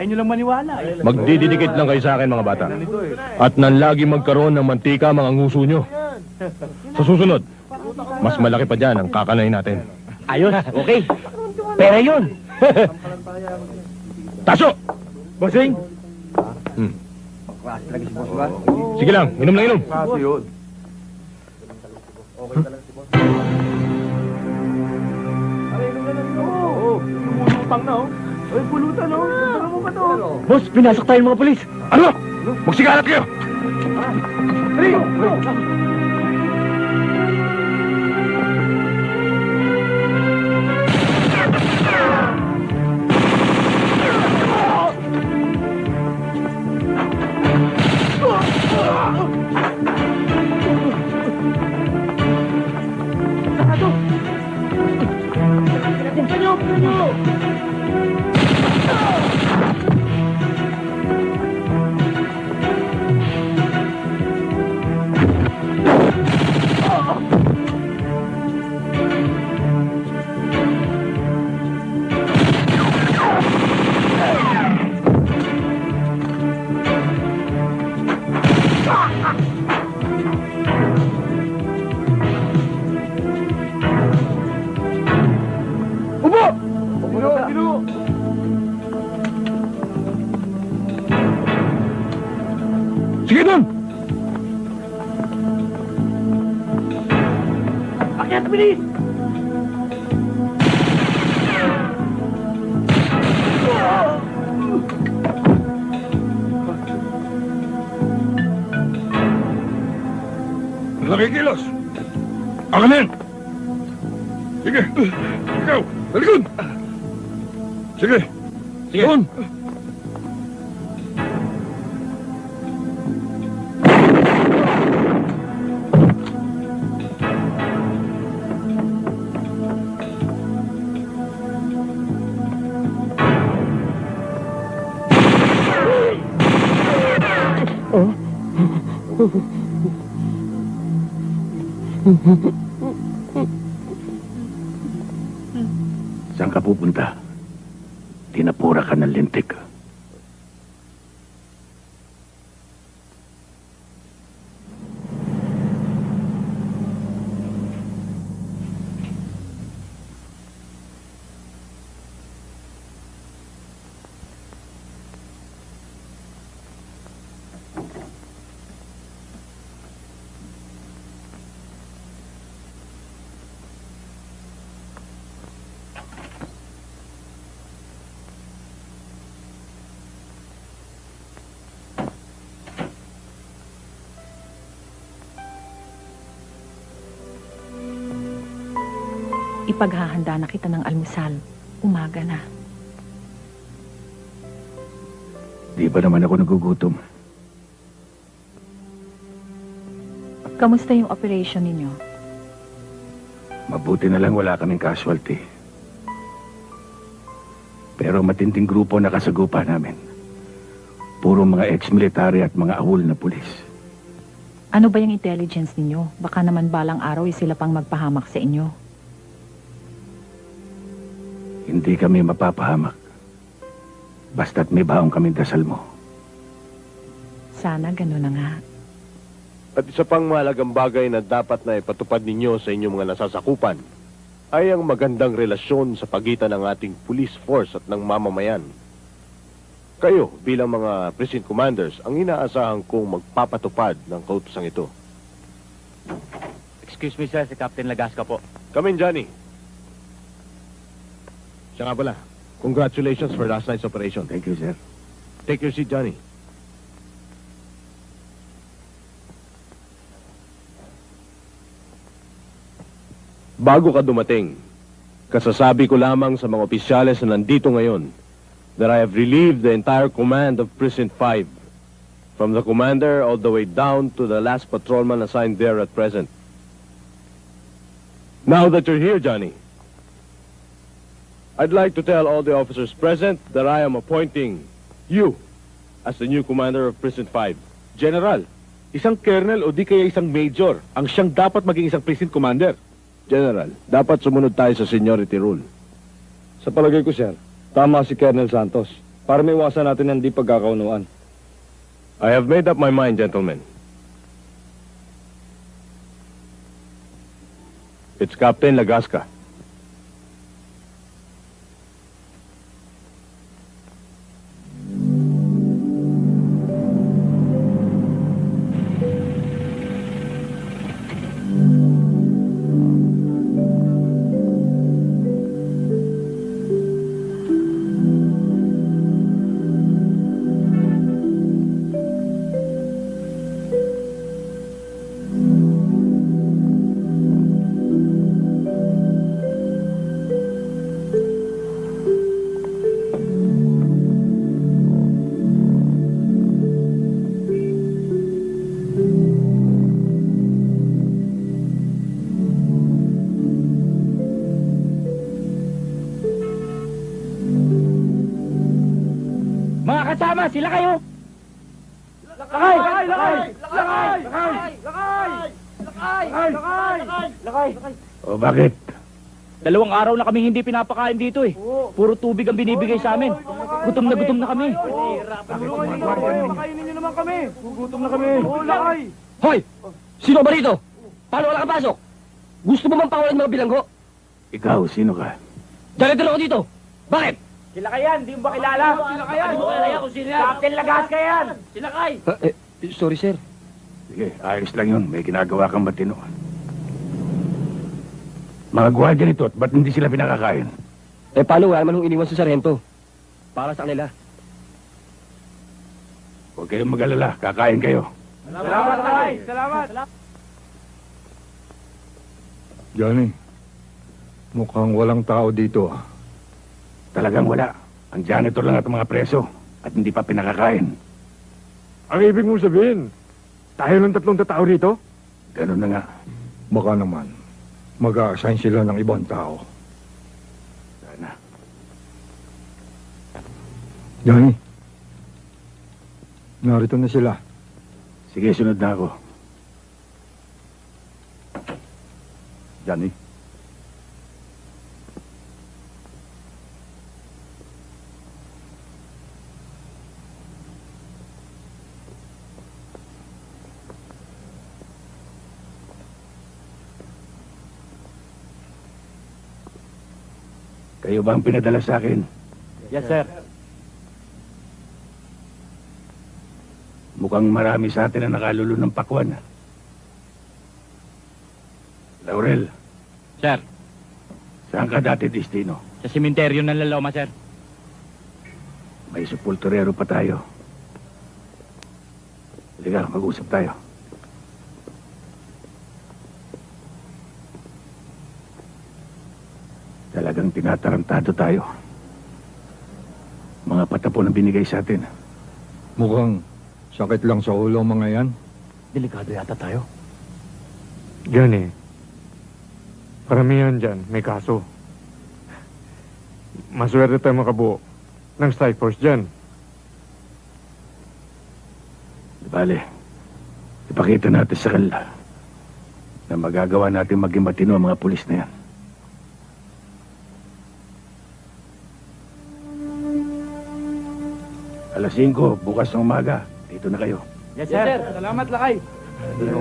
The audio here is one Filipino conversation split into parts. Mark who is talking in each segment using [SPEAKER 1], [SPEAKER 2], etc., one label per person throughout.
[SPEAKER 1] si boss. Ayaw nyo lang maniwala. Eh.
[SPEAKER 2] Magdididikit lang kayo sa akin mga bata. At nanlagi magkaroon ng mantika mga nguso nyo. Sa susunod, mas malaki pa dyan ang kakanain natin.
[SPEAKER 1] Ayos, okay. Pera yun.
[SPEAKER 2] Taso!
[SPEAKER 1] Bossing.
[SPEAKER 2] Hmm. Sige lang, inom lang inom.
[SPEAKER 1] Pang na, oh. Ay, pulutan, oh. Tara mo ka to.
[SPEAKER 2] Boss, pinasok tayo mga polis. Ano? Magsigalat kayo!
[SPEAKER 1] Dali! Upo! Akyat, bilis!
[SPEAKER 2] Nakikilos! Ako na yan! Sige! Ikaw!
[SPEAKER 3] Saan ka pupunta? Tinapura ka ng lintik.
[SPEAKER 4] Ipaghahanda na kita ng almusal. Umaga na.
[SPEAKER 3] Di ba naman ako nagugutom?
[SPEAKER 4] Kamusta yung operation ninyo?
[SPEAKER 3] Mabuti na lang wala kaming casualty. Pero matinding grupo nakasagupa namin. Puro mga ex-military at mga awol na pulis.
[SPEAKER 4] Ano ba yung intelligence ninyo? Baka naman balang araw ay sila pang magpahamak sa inyo.
[SPEAKER 3] Hindi kami mapapahamak. Basta't may baong kaming dasal mo.
[SPEAKER 4] Sana gano'n na nga.
[SPEAKER 2] At isa pang mahalagang bagay na dapat na ipatupad ninyo sa inyong mga nasasakupan ay ang magandang relasyon sa pagitan ng ating police force at ng mamamayan. Kayo bilang mga precinct commanders ang inaasahan kong magpapatupad ng kautosang ito.
[SPEAKER 1] Excuse me, sir. Si Captain Lagasca po.
[SPEAKER 2] Come in, Johnny. Pala. Congratulations for last night's operation.
[SPEAKER 3] Thank you, sir.
[SPEAKER 2] Take your seat, Johnny. Bago ka dumating, kasasabi ko lamang sa mga opisyales na nandito ngayon that I have relieved the entire command of Precinct 5 from the commander all the way down to the last patrolman assigned there at present. Now that you're here, Johnny, I'd like to tell all the officers present that I am appointing you as the new commander of Precinct 5.
[SPEAKER 5] General, isang colonel o di kaya isang major ang siyang dapat maging isang precinct commander.
[SPEAKER 2] General, dapat sumunod tayo sa seniority rule.
[SPEAKER 5] Sa palagay ko, sir,
[SPEAKER 6] Tama si Colonel Santos. Para may iwasan natin ang di pagkakaunuan.
[SPEAKER 2] I have made up my mind, gentlemen. It's Captain Lagasca.
[SPEAKER 7] Sila kayo!
[SPEAKER 8] Lakay! Lakay! Lakay! Lakay! Lakay! Lakay! Lakay! Lakay! Lakay!
[SPEAKER 3] O bakit?
[SPEAKER 7] Dalawang araw na kami hindi pinapakain dito eh. Puro tubig ang binibigay sa amin. Gutom na gutom na kami.
[SPEAKER 8] Tulungan niyo naman kami! Pakainin niyo naman kami! Gugutom na kami! Lakay!
[SPEAKER 7] Hoy! Sino ba rito? Paano wala ka pasok? Gusto mo bang pakawalan mga bilanggo?
[SPEAKER 3] Ikaw, sino ka?
[SPEAKER 7] Dali ako dito. Bakit?
[SPEAKER 8] Sila kayan! Di mo ba kilala? Sila kayan!
[SPEAKER 7] Hindi mo kilala kung sino yan.
[SPEAKER 8] Captain Lagasca yan!
[SPEAKER 7] Sila kay. eh, sorry sir.
[SPEAKER 3] Sige, ayos lang yun. May ginagawa kang matino. Mga gwardiya nito, at ba't hindi sila pinakakain?
[SPEAKER 7] Eh paano wala naman iniwan sa sarento? Para sa kanila.
[SPEAKER 3] Huwag kayong mag-alala, kakain kayo.
[SPEAKER 8] Salamat, lakay! Salamat!
[SPEAKER 6] Johnny, mukhang walang tao dito. ah.
[SPEAKER 3] Talagang wala. Ang janitor lang at mga preso. At hindi pa pinakakain.
[SPEAKER 6] Ang ibig mong sabihin, tayo ng tatlong tatao rito?
[SPEAKER 3] Ganun na nga.
[SPEAKER 6] Baka naman, mag-a-assign sila ng ibang tao.
[SPEAKER 3] Sana.
[SPEAKER 6] Johnny, narito na sila.
[SPEAKER 3] Sige, sunod na ako.
[SPEAKER 6] Johnny?
[SPEAKER 3] Kayo ba ang pinadala sa akin?
[SPEAKER 7] Yes sir.
[SPEAKER 3] Mukhang marami sa atin na nakalulo ng pakwan. Laurel,
[SPEAKER 7] Sir,
[SPEAKER 3] saan ka dati destino?
[SPEAKER 7] sa simenteryo ng Laloma sir.
[SPEAKER 3] May sepulturero pa tayo. Halika, mag-usap tayo. Talagang tinatarantado tayo. Mga patapon ang binigay sa atin.
[SPEAKER 6] Mukhang sakit lang sa ulo ang mga yan.
[SPEAKER 7] Delikado yata tayo.
[SPEAKER 9] Yan eh. Paramihan dyan, may kaso. Maswerte tayo makabuo ng strike force dyan.
[SPEAKER 3] Bale, ipakita natin sa kanila na magagawa natin maging matino ang mga pulis na yan. Alas 5, bukas ng umaga. Dito na kayo.
[SPEAKER 7] Yes sir.
[SPEAKER 8] Salamat, lakay! Dito,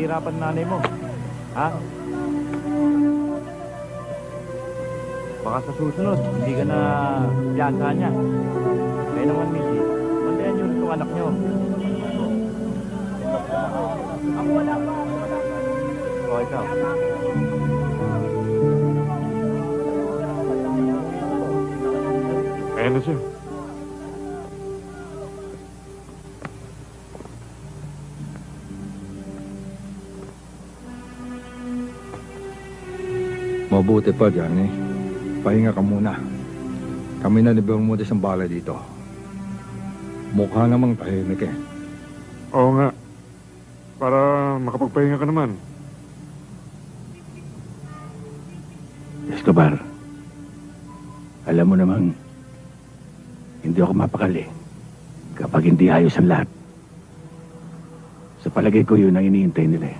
[SPEAKER 7] Nahihirapan nanay mo. Ha? Baka sa susunod, hindi ka na piyansahan niya. Kaya naman, Missy, bantayan niyo itong anak niyo. Ako wala pa. O, ikaw.
[SPEAKER 9] Ayan na siya.
[SPEAKER 6] Mabuti pa, Johnny. Pahinga ka muna. Kami na ni Bermudez ang bala dito. Mukha namang tahimik eh.
[SPEAKER 9] Oo nga. Para makapagpahinga ka naman.
[SPEAKER 3] Escobar, alam mo namang hindi ako mapakali kapag hindi ayos ang lahat. Sa palagay ko yun ang iniintay nila eh.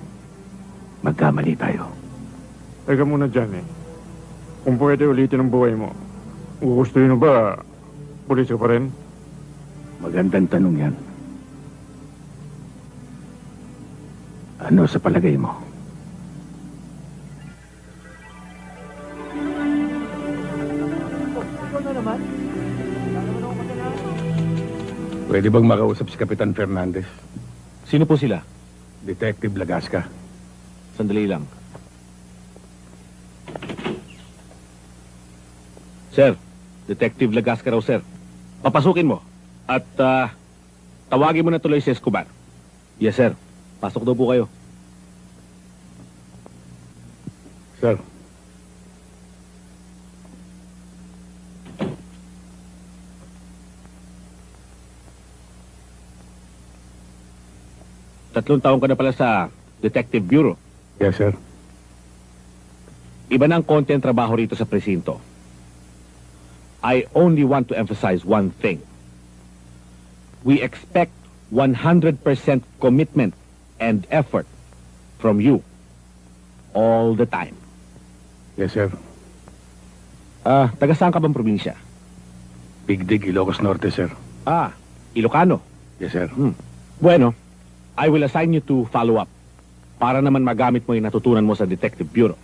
[SPEAKER 3] Magkamali tayo.
[SPEAKER 9] Teka muna dyan eh. Kung pwede ulitin ang buhay mo, gugustuhin mo ba pulis ka pa rin?
[SPEAKER 3] Magandang tanong yan. Ano sa palagay mo? Pwede bang makausap si Kapitan Fernandez?
[SPEAKER 5] Sino po sila?
[SPEAKER 3] Detective Lagasca.
[SPEAKER 5] Sandali lang. Sir, Detective Lagasca raw, sir. Papasukin mo. At ah, tawagin mo na tuloy si Escobar. Yes, sir. Pasok daw po kayo.
[SPEAKER 3] Sir.
[SPEAKER 5] Tatlong taon ka na pala sa Detective Bureau.
[SPEAKER 3] Yes, sir.
[SPEAKER 5] Iba na ang konti ang trabaho rito sa presinto. I only want to emphasize one thing. We expect 100% commitment and effort from you all the time.
[SPEAKER 3] Yes, sir.
[SPEAKER 5] Ah, taga saan ka bang probinsya?
[SPEAKER 3] Big Dig, Ilocos Norte, sir.
[SPEAKER 5] Ah, Ilocano.
[SPEAKER 3] Yes, sir.
[SPEAKER 5] Bueno, I will assign you to follow up para naman magamit mo yung natutunan mo sa Detective Bureau.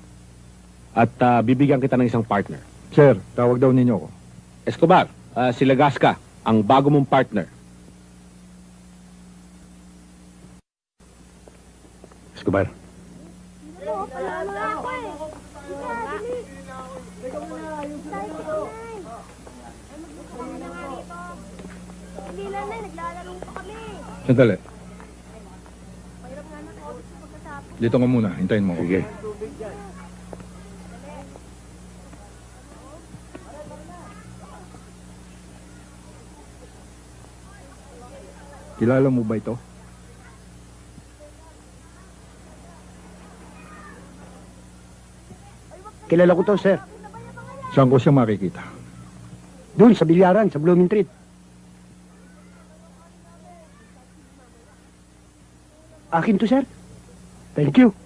[SPEAKER 5] At ah, bibigyan kita ng isang partner.
[SPEAKER 6] Sir, tawag daw ninyo ko.
[SPEAKER 5] Escobar, ah, si Lagasca, ang bago mong partner.
[SPEAKER 3] Escobar.
[SPEAKER 6] Sandali. Dito ka muna. Hintayin mo.
[SPEAKER 3] Sige.
[SPEAKER 6] Kilala mo ba ito?
[SPEAKER 10] Kilala ko to, sir.
[SPEAKER 6] Saan ko siya makikita?
[SPEAKER 10] Doon, sa bilyaran, sa Blooming Treat. Akin to, sir. Thank you.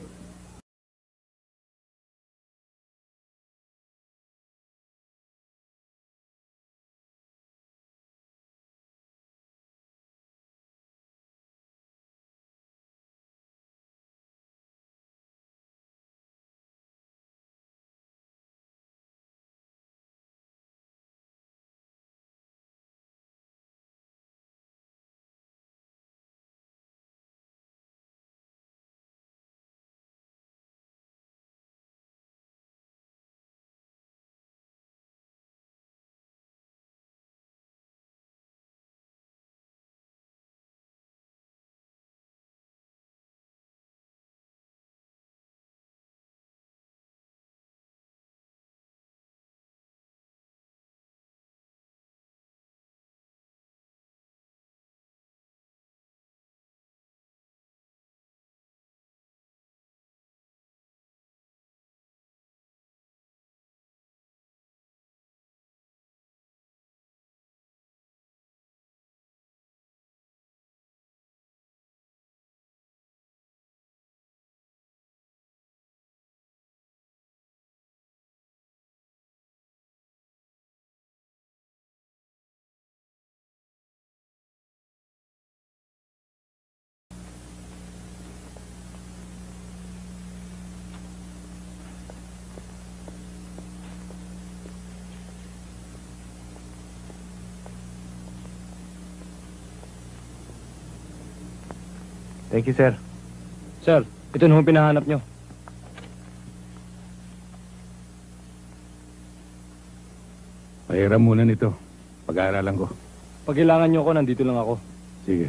[SPEAKER 1] Thank you, sir. Sir, ito na yung pinahanap nyo.
[SPEAKER 3] Pahiram muna nito. Pag-aaralan ko.
[SPEAKER 1] Pag kailangan nyo ako, nandito lang ako.
[SPEAKER 3] Sige.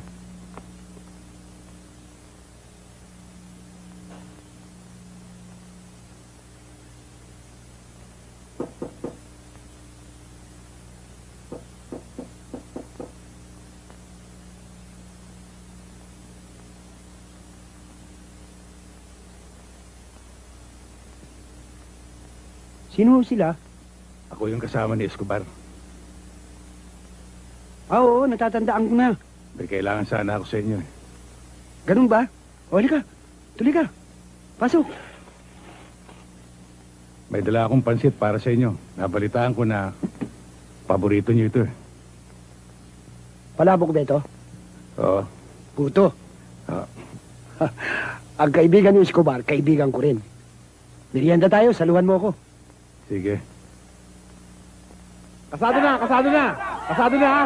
[SPEAKER 10] Sino sila?
[SPEAKER 3] Ako yung kasama ni Escobar.
[SPEAKER 10] Ah, oo, natatandaan ko na.
[SPEAKER 3] May kailangan sana ako sa inyo eh.
[SPEAKER 10] Ganun ba? O, halika. Tuloy ka. Pasok.
[SPEAKER 3] May dala akong pansit para sa inyo. Nabalitaan ko na paborito niyo ito eh.
[SPEAKER 10] Palabok ba ito?
[SPEAKER 3] Oo.
[SPEAKER 10] Puto.
[SPEAKER 3] Ah.
[SPEAKER 10] Ang kaibigan ni Escobar, kaibigan ko rin. Merienda tayo, saluhan mo ako.
[SPEAKER 3] Sige.
[SPEAKER 1] Kasado na, kasado na. Kasado na, ha?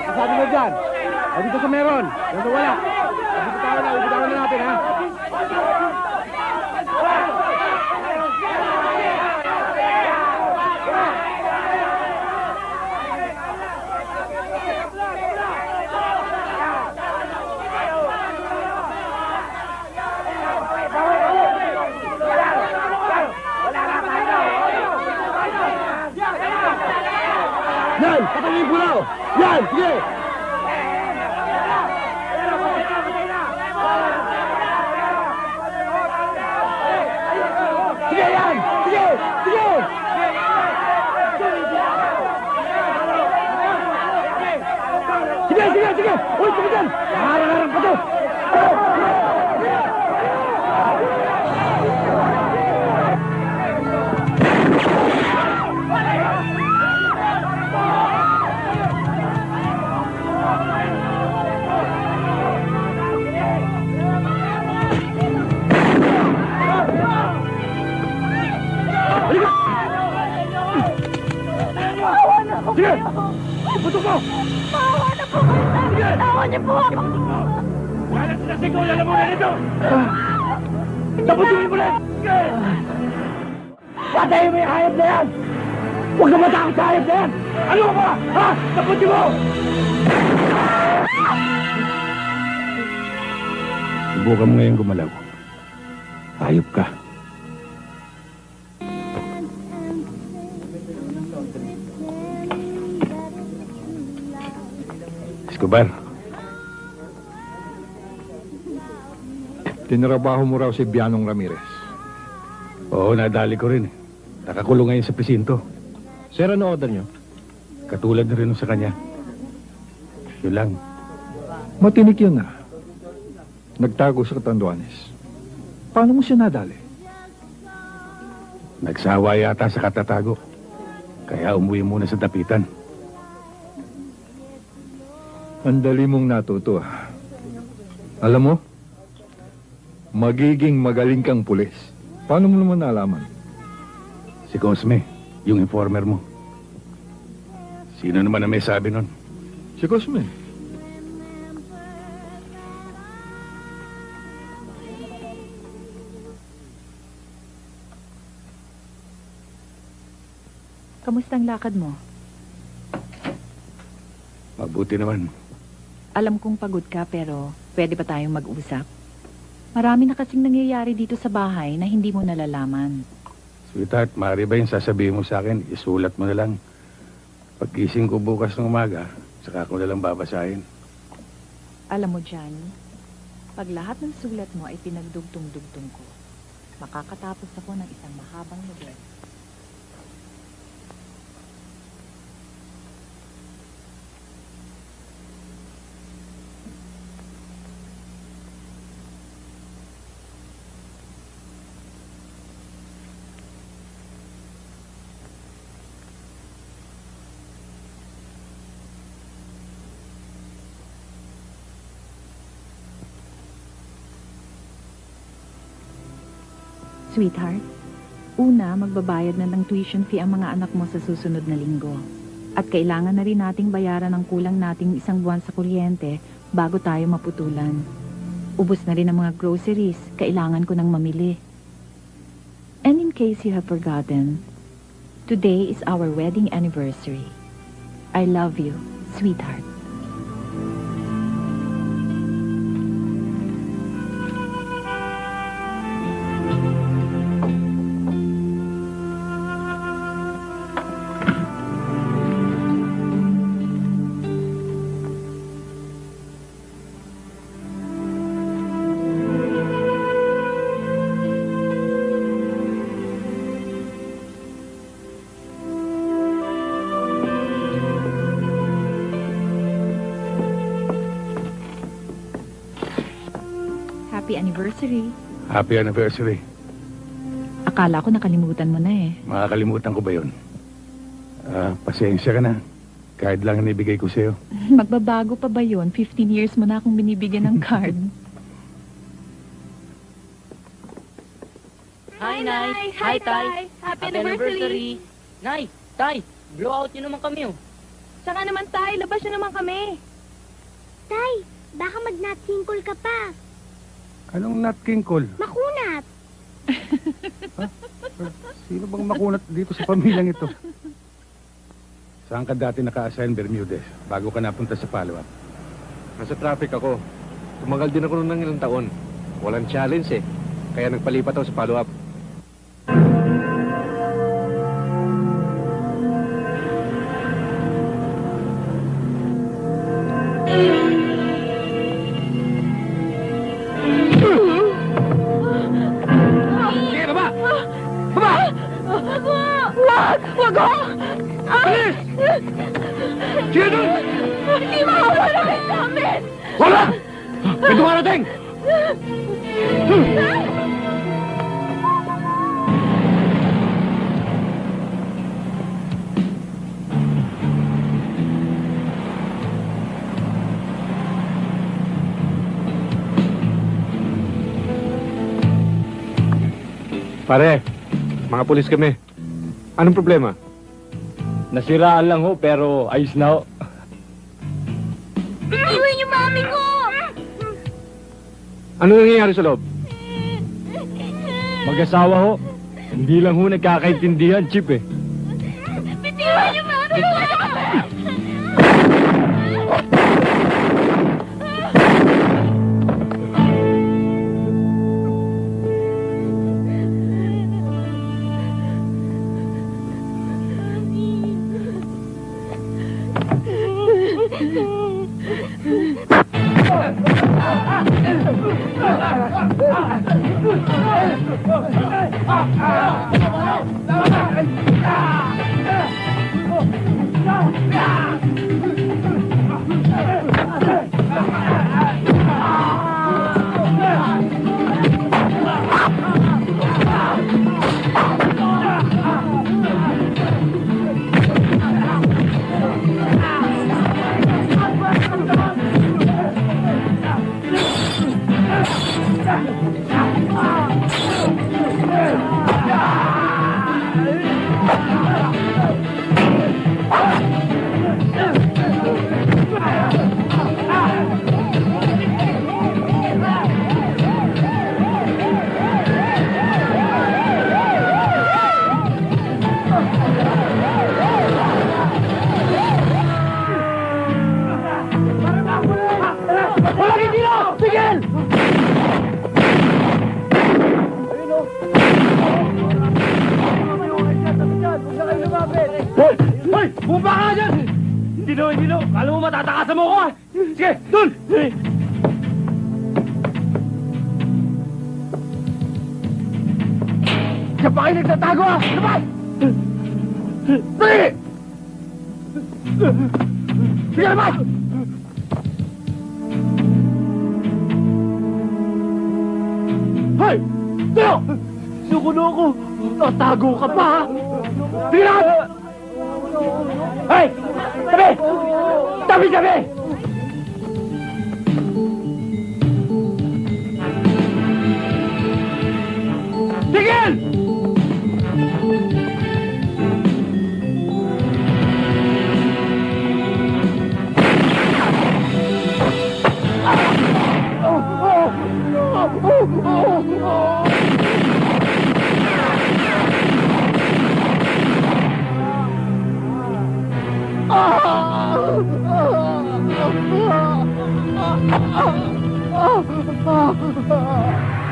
[SPEAKER 1] Kasado na dyan. O dito sa meron. Dito wala. Ibitawan na, ibitawan na natin,
[SPEAKER 10] pulaw! Yan! Sige! Yan! Sige! Sige! Sige, sige, sige! Uy, sige dyan! Harang-harang pa to! Sige! Mo!
[SPEAKER 11] Maawa na po kayo sa akin. Tawa niyo po ako.
[SPEAKER 10] Tapusin mo ulit! Patayin mo yung hayop na yan! Huwag ka matakot sa hayop na yan! Ano ka ba? Ha? Tapusin mo!
[SPEAKER 3] Subukan mo ngayon gumalaw. Hayop ka.
[SPEAKER 6] Tinrabaho mo raw si Bianong Ramirez.
[SPEAKER 3] oo, nadali ko rin. eh. Nakakulong ngayon sa presinto.
[SPEAKER 2] Sir, ano order niyo?
[SPEAKER 3] Katulad na rin sa kanya. Yun lang.
[SPEAKER 6] Matinik yun na. Nagtago sa Catanduanes. Paano mo siya nadali?
[SPEAKER 3] Nagsawa yata sa katatago. Kaya umuwi muna sa dapitan.
[SPEAKER 6] Ang dali mong natuto ah. Alam mo, magiging magaling kang pulis. Paano mo naman nalaman?
[SPEAKER 3] Si Cosme, yung informer mo. Sino naman na may sabi nun?
[SPEAKER 6] Si Cosme.
[SPEAKER 4] Kamusta ang lakad mo?
[SPEAKER 3] Mabuti naman.
[SPEAKER 4] Alam kong pagod ka pero pwede ba tayong mag-usap? Marami na kasing nangyayari dito sa bahay na hindi mo nalalaman.
[SPEAKER 3] Sweetheart, maaari ba yung sasabihin mo sa akin? Isulat mo na lang. Pagkising ko bukas ng umaga, saka ko na lang babasahin.
[SPEAKER 4] Alam mo, Johnny, pag lahat ng sulat mo ay pinagdugtong-dugtong ko, makakatapos ako ng isang mahabang nobel. Sweetheart, una, magbabayad na ng tuition fee ang mga anak mo sa susunod na linggo. At kailangan na rin nating bayaran ang kulang nating isang buwan sa kuryente bago tayo maputulan. Ubus na rin ang mga groceries, kailangan ko nang mamili. And in case you have forgotten, today is our wedding anniversary. I love you, sweetheart. Happy anniversary. Akala ko nakalimutan mo na eh.
[SPEAKER 3] Makakalimutan ko ba yun? Ah, pasensya ka na. Kahit lang ang ibigay ko sa'yo.
[SPEAKER 4] Magbabago pa ba yun? 15 years mo na akong binibigyan ng card.
[SPEAKER 12] Hi, Nay. Hi, Tay.
[SPEAKER 13] Happy anniversary.
[SPEAKER 12] Nay, Tay, blowout niyo naman kami, oh.
[SPEAKER 13] Saka naman tayo, labas nyo naman kami. Tay, baka mag-nut kinkle ka pa.
[SPEAKER 3] Anong Nat King Cole?
[SPEAKER 13] Makunat.
[SPEAKER 3] Sino bang makunat dito sa pamilyang ito? Saan ka dati naka-assign Bermudez bago ka napunta sa follow-up?
[SPEAKER 9] Nasa traffic ako. Tumagal din ako noon ng ilang taon. Walang challenge eh. Kaya nagpalipat ako sa follow-up.
[SPEAKER 13] Wag! Ako! Bilis!
[SPEAKER 9] Sige doon!
[SPEAKER 13] Hindi makawala kayo sa amin!
[SPEAKER 9] Wala! May dumarating! Pare, mga pulis kami. Anong problema?
[SPEAKER 14] Nasiraan lang ho, pero ayos na ho.
[SPEAKER 13] Iwan yung mami ko!
[SPEAKER 9] Ano nangyayari sa loob?
[SPEAKER 14] Mag-asawa ho. Hindi lang ho nagkakaintindihan, Chip eh.
[SPEAKER 9] 아, 아, 아, 아. 아.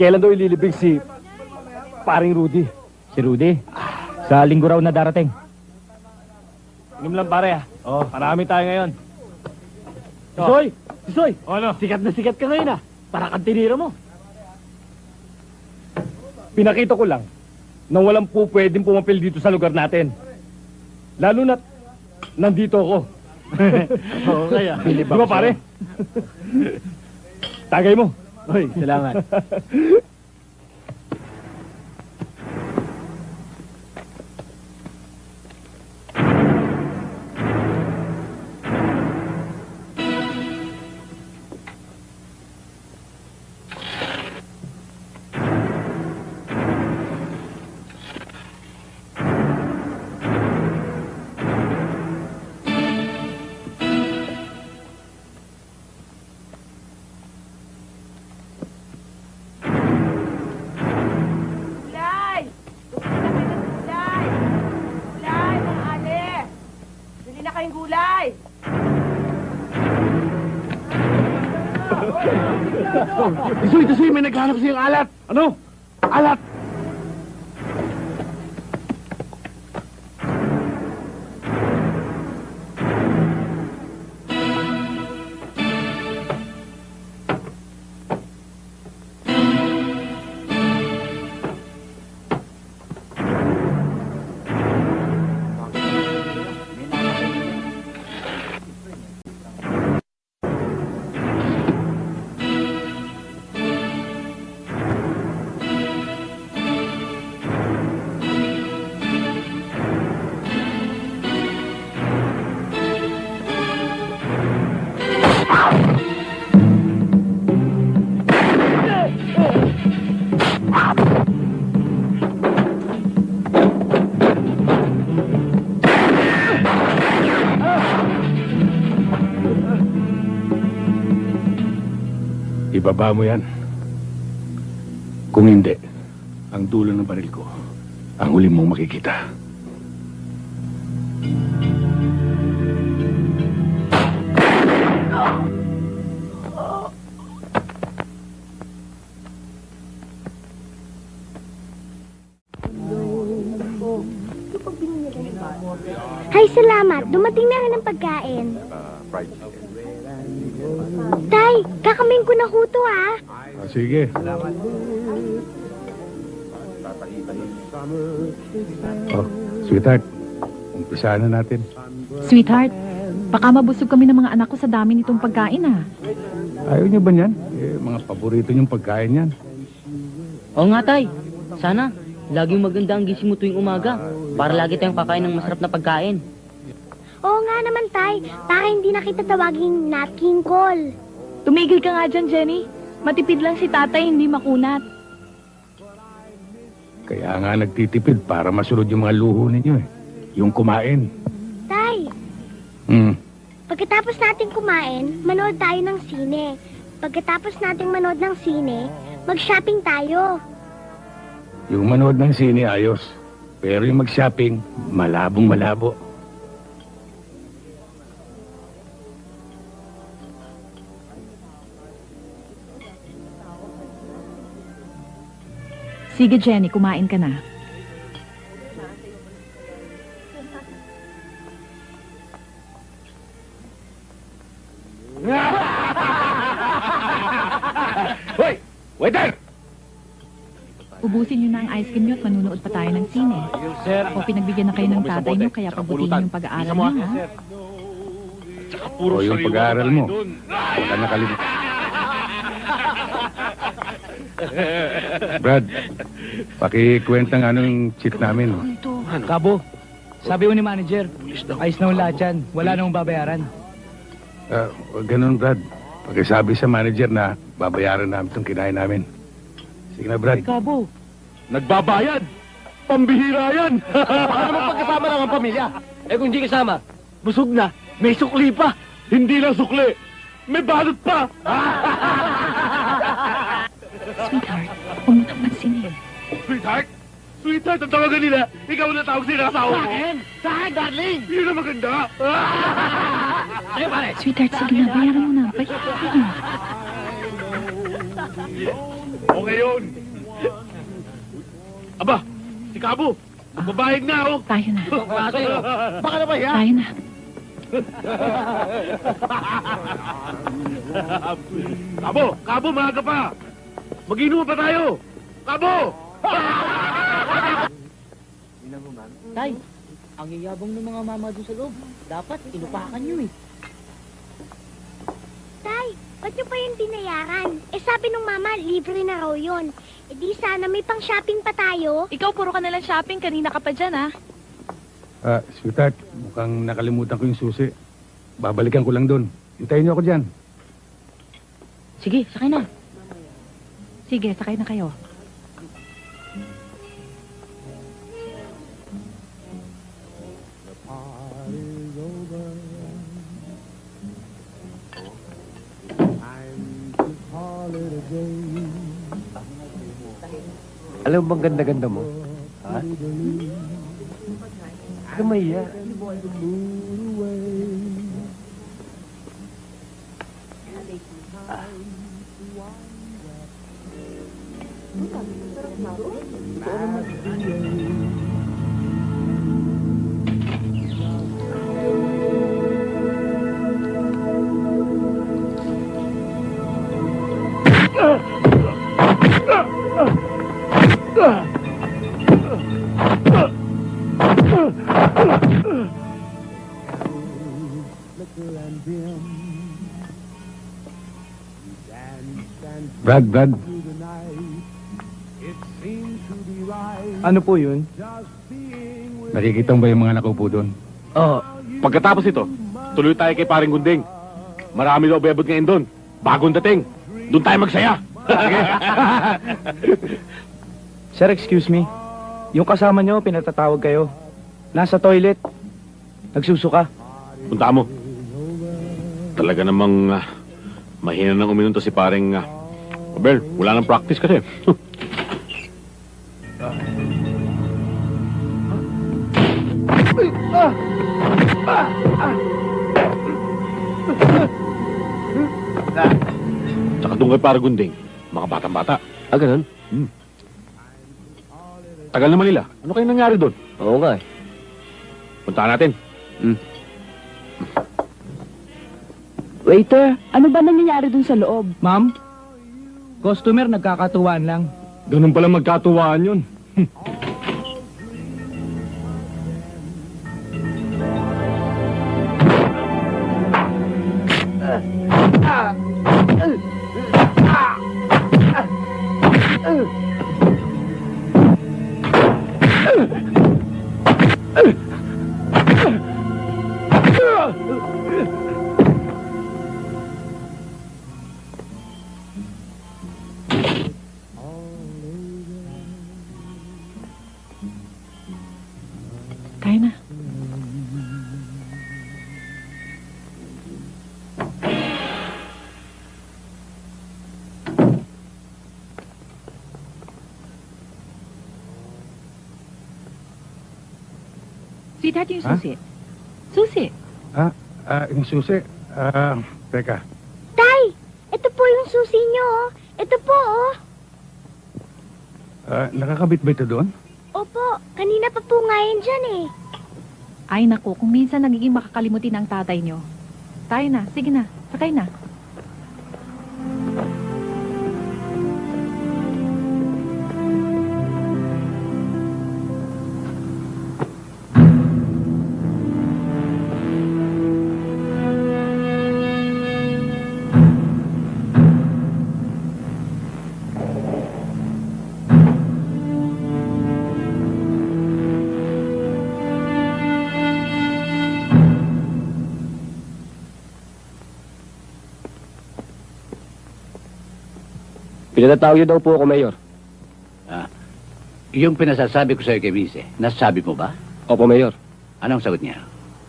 [SPEAKER 14] Kailan daw ililibing si paring Rudy? Si Rudy? Sa linggo raw na darating. Inom lang pare ah. Oh, marami tayo ngayon. Soy! Soy! Ano? Sikat na sikat ka ngayon ah. Para kang tinira mo. Pinakita ko lang na walang po pwedeng pumapil dito sa lugar natin. Lalo na nandito ako. Oo, kaya. Di ba pare? Tagay mo. Hoy, salamat.
[SPEAKER 15] Tisoy, tisoy, may naghanap sa yung alat. Ano? Alat!
[SPEAKER 3] Ibaba mo yan. Kung hindi, ang dulo ng baril ko, ang huli mong makikita.
[SPEAKER 11] Hay, salamat. Dumating na rin ang pagkain. Tay, kakamin ko na huto ah.
[SPEAKER 3] Ah, sige. Oh, sweetheart, umpisahan na natin.
[SPEAKER 4] Sweetheart, baka mabusog kami ng mga anak ko sa dami nitong pagkain ah.
[SPEAKER 3] Ayaw niyo ba niyan? Eh, mga paborito niyong pagkain yan.
[SPEAKER 12] Oo nga, tay. Sana, laging maganda ang gising mo tuwing umaga. Para lagi tayong kakain ng masarap na pagkain.
[SPEAKER 11] Oo nga naman, Tay. Para hindi na kita tawaging Nat King Cole.
[SPEAKER 4] Tumigil ka nga dyan, Jenny. Matipid lang si tatay, hindi makunat.
[SPEAKER 3] Kaya nga nagtitipid para masunod yung mga luho ninyo eh. Yung kumain.
[SPEAKER 11] Tay,
[SPEAKER 3] Hmm.
[SPEAKER 11] pagkatapos natin kumain, manood tayo ng sine. Pagkatapos nating manood ng sine, mag-shopping tayo.
[SPEAKER 3] Yung manood ng sine ayos. Pero yung mag-shopping, malabong malabo.
[SPEAKER 4] Sige, Jenny, kumain ka na.
[SPEAKER 15] Hoy! Waiter!
[SPEAKER 4] Ubusin niyo na ang ice cream niyo at manunood pa tayo ng sine.
[SPEAKER 14] Sir,
[SPEAKER 4] Ako pinagbigyan na kayo ng tatay niyo, kaya pagbutihin yung pag-aaral niyo, ha?
[SPEAKER 3] O yung pag-aaral mo. Huwag ka nakalimutan. Brad, pakikwenta nga nung cheat namin.
[SPEAKER 14] Kabo, sabi ko ni manager, ayos na yung lahat yan. Wala namang babayaran.
[SPEAKER 3] Uh, ganun, Brad. Pagkasabi sa manager na babayaran namin itong kinain namin. Sige na, Brad.
[SPEAKER 14] Kabo,
[SPEAKER 15] Nagbabayad! Pambihira yan!
[SPEAKER 14] baka naman pagkasama lang ang pamilya. Eh kung hindi kasama, busog na, may sukli pa.
[SPEAKER 15] Hindi lang sukli! May balot pa!
[SPEAKER 4] Sweetheart, huwag mo nang pansinin.
[SPEAKER 15] Sweetheart? Sweetheart, ang tawagan nila. Ikaw na tawag sila sa asawa ko.
[SPEAKER 14] Sa akin, darling!
[SPEAKER 15] Yun ang maganda.
[SPEAKER 14] Sa'yo, pare.
[SPEAKER 4] Sweetheart, sige na, bayaran mo na. Bayaran mo na.
[SPEAKER 5] O ngayon. Aba, si Kabo, magbabayag na oh.
[SPEAKER 4] Tayo na.
[SPEAKER 5] Baka na ba yan?
[SPEAKER 4] Tayo na.
[SPEAKER 5] Kabo, Kabo, maaga pa. Mag-inuman pa tayo. Kabo!
[SPEAKER 12] Tay, ang yayabang ng mga mama doon sa loob. Dapat, inupakan nyo eh.
[SPEAKER 11] Tay, ba't nyo pa yung binayaran? Eh sabi nung mama, libre na raw yun. Eh di sana may pang shopping pa tayo.
[SPEAKER 4] Ikaw, puro ka nalang shopping. Kanina ka pa dyan, ah.
[SPEAKER 3] Ah, sweetheart, mukhang nakalimutan ko yung susi. Babalikan ko lang doon. Hintayin niyo ako dyan.
[SPEAKER 12] Sige, sakay na.
[SPEAKER 4] Sige, sakay na kayo.
[SPEAKER 7] Alam mo bang ganda-ganda mo? Ha? Kamaya.
[SPEAKER 3] Brad, Brad.
[SPEAKER 16] Ano po yun?
[SPEAKER 3] Nakikita mo ba yung mga nakaupo doon?
[SPEAKER 5] Oh, pagkatapos ito, tuloy tayo kay paring Gunding. Marami daw bebot ngayon doon. Bagong dating. Doon tayo magsaya.
[SPEAKER 16] Sir, excuse me. Yung kasama nyo, pinatatawag kayo. Nasa toilet. Nagsusuka.
[SPEAKER 5] Punta mo. Talaga namang ah, mahina nang uminom to si paring uh, Abel, wala nang practice kasi. Tsaka doon kay parang Gunding, mga batang-bata.
[SPEAKER 7] Ah, ganun?
[SPEAKER 5] Tagal naman nila. Ano kayo nangyari doon?
[SPEAKER 7] Oo nga eh.
[SPEAKER 5] Puntahan natin.
[SPEAKER 4] Waiter, ano ba nangyayari dun sa loob?
[SPEAKER 16] Ma'am, customer nagkakatuwaan lang.
[SPEAKER 5] Ganun pala magkatuwaan yun.
[SPEAKER 4] Sweetheart, yung
[SPEAKER 3] Ha?
[SPEAKER 4] susi. Susi.
[SPEAKER 3] Ah, ah, yung susi. Ah, teka.
[SPEAKER 11] Tay, ito po yung susi nyo. oh. Ito po, oh.
[SPEAKER 3] Ah, nakakabit ba ito doon?
[SPEAKER 11] Opo, kanina pa po nga yan dyan eh.
[SPEAKER 4] Ay naku, kung minsan nagiging makakalimutin ang tatay nyo. Tayo na, sige na, sakay na.
[SPEAKER 7] Pinatawag niyo daw po ako, Mayor.
[SPEAKER 17] Yung pinasasabi ko sa'yo kay Vice, nasabi mo ba?
[SPEAKER 7] Opo, Mayor.
[SPEAKER 17] Anong sagot niya?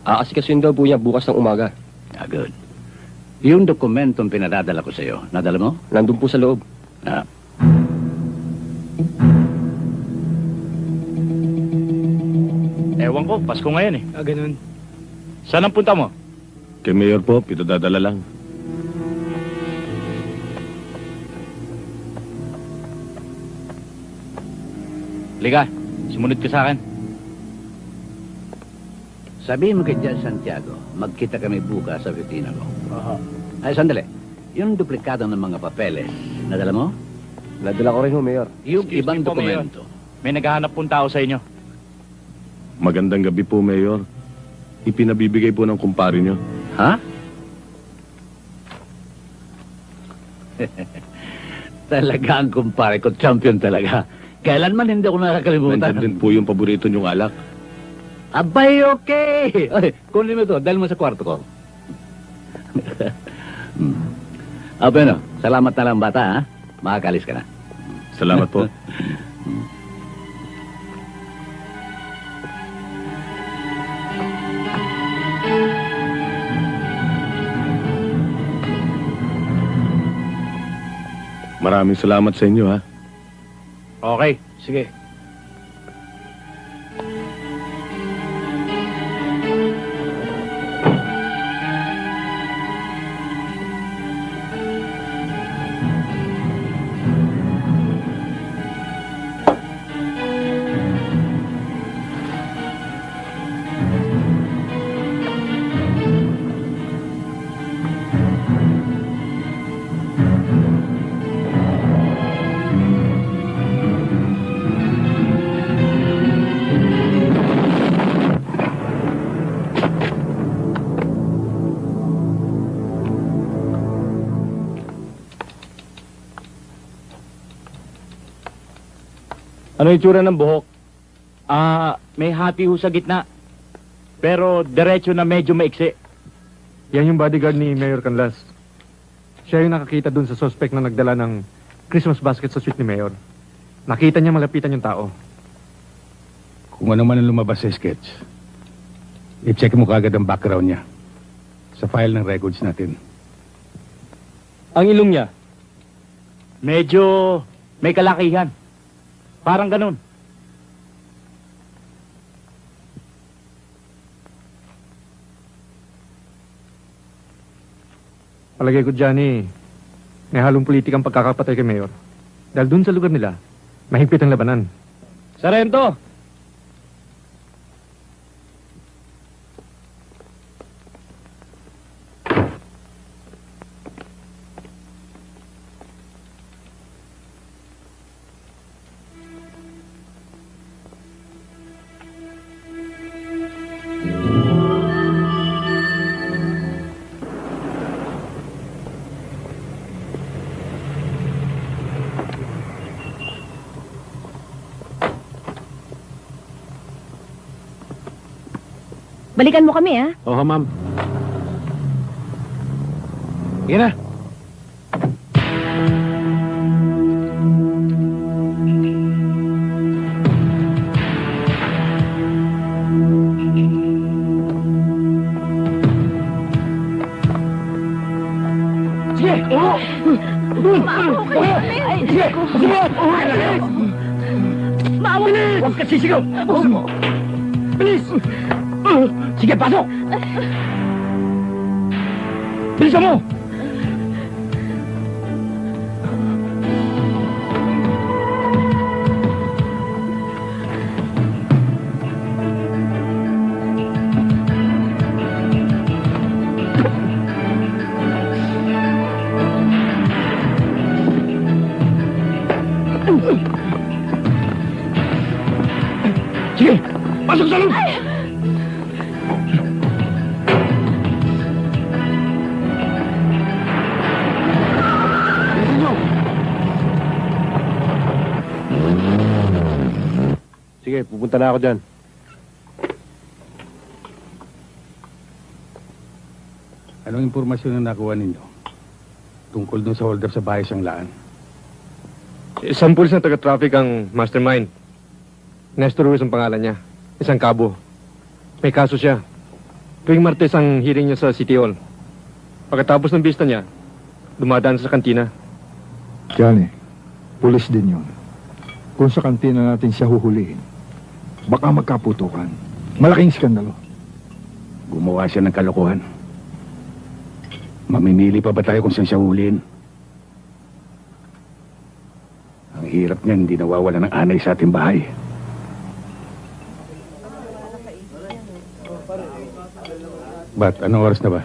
[SPEAKER 7] Aasikasuin daw po niya bukas ng umaga.
[SPEAKER 17] Ah, good. Yung dokumentong pinadadala ko sa'yo, nadala mo?
[SPEAKER 7] Nandun po sa loob.
[SPEAKER 17] Ah.
[SPEAKER 16] Ewan ko, Pasko ngayon eh. Ah, ganun. Saan ang punta mo?
[SPEAKER 5] Kay Mayor po, pitadadala lang.
[SPEAKER 8] Liga, sumunod ka sa akin.
[SPEAKER 17] Sabihin mo kay Judge Santiago, magkita kami bukas sa opisina ko. Ay, sandali. Yung duplikado ng mga papeles, nadala mo?
[SPEAKER 7] Nadala ko rin ho, Mayor.
[SPEAKER 17] Yung
[SPEAKER 8] Excuse
[SPEAKER 17] ibang
[SPEAKER 8] Mayor.
[SPEAKER 17] dokumento.
[SPEAKER 8] May naghahanap pong tao sa inyo.
[SPEAKER 2] Magandang gabi po, Mayor. Ipinabibigay po ng kumpare nyo.
[SPEAKER 17] Ha? talaga ang kumpare ko, champion talaga. Kailanman hindi ako nakakalimutan.
[SPEAKER 2] Nandiyan din po yung paborito nyong alak.
[SPEAKER 17] Abay, okay! Ay, kunin mo ito, dahil mo sa kwarto ko. hmm. Abay, no, salamat na lang bata, ha? Makakalis ka na.
[SPEAKER 2] Salamat po. Maraming salamat sa inyo, ha?
[SPEAKER 8] Okay, sige. Ano yung tsura ng buhok? Ah, may hati ho sa gitna. Pero diretso na medyo maiksi.
[SPEAKER 9] Yan yung bodyguard ni Mayor Canlas. Siya yung nakakita dun sa suspect na nagdala ng Christmas basket sa suite ni Mayor. Nakita niya malapitan yung tao.
[SPEAKER 3] Kung ano man ang lumabas sa sketch, i-check mo kagad ang background niya sa file ng records natin.
[SPEAKER 14] Ang ilong niya, medyo may kalakihan. Parang ganun.
[SPEAKER 9] Palagay ko dyan eh, may halong politikang pagkakapatay kay Mayor. Dahil dun sa lugar nila, mahigpit ang labanan.
[SPEAKER 14] Sarento!
[SPEAKER 18] Balikan mo kami, ha?
[SPEAKER 2] Oo, ma'am. Sige na.
[SPEAKER 19] Sige! Oo!
[SPEAKER 20] Maawa ka namin!
[SPEAKER 19] Sige! Sige!
[SPEAKER 20] Maawa ka!
[SPEAKER 19] Huwag ka sisigaw! Bilis! Sige, pasok! Bilisan mo!
[SPEAKER 7] Pupunta na ako dyan.
[SPEAKER 3] Anong impormasyon na nakuha ninyo? Tungkol dun sa hold up sa bahay siyang laan.
[SPEAKER 9] Isang pulis na taga-traffic ang mastermind. Nestor Ruiz ang pangalan niya. Isang kabo. May kaso siya. Tuwing Martes ang hearing niya sa City Hall. Pagkatapos ng bista niya, dumadaan sa kantina.
[SPEAKER 6] Johnny, pulis din yun. Kung sa kantina natin siya huhulihin, Baka magkaputukan. Malaking skandalo.
[SPEAKER 3] Gumawa siya ng kalokohan. Mamimili pa ba tayo kung saan siya huliin? Ang hirap niya, hindi nawawala ng anay sa ating bahay. Ba't? Anong oras na ba?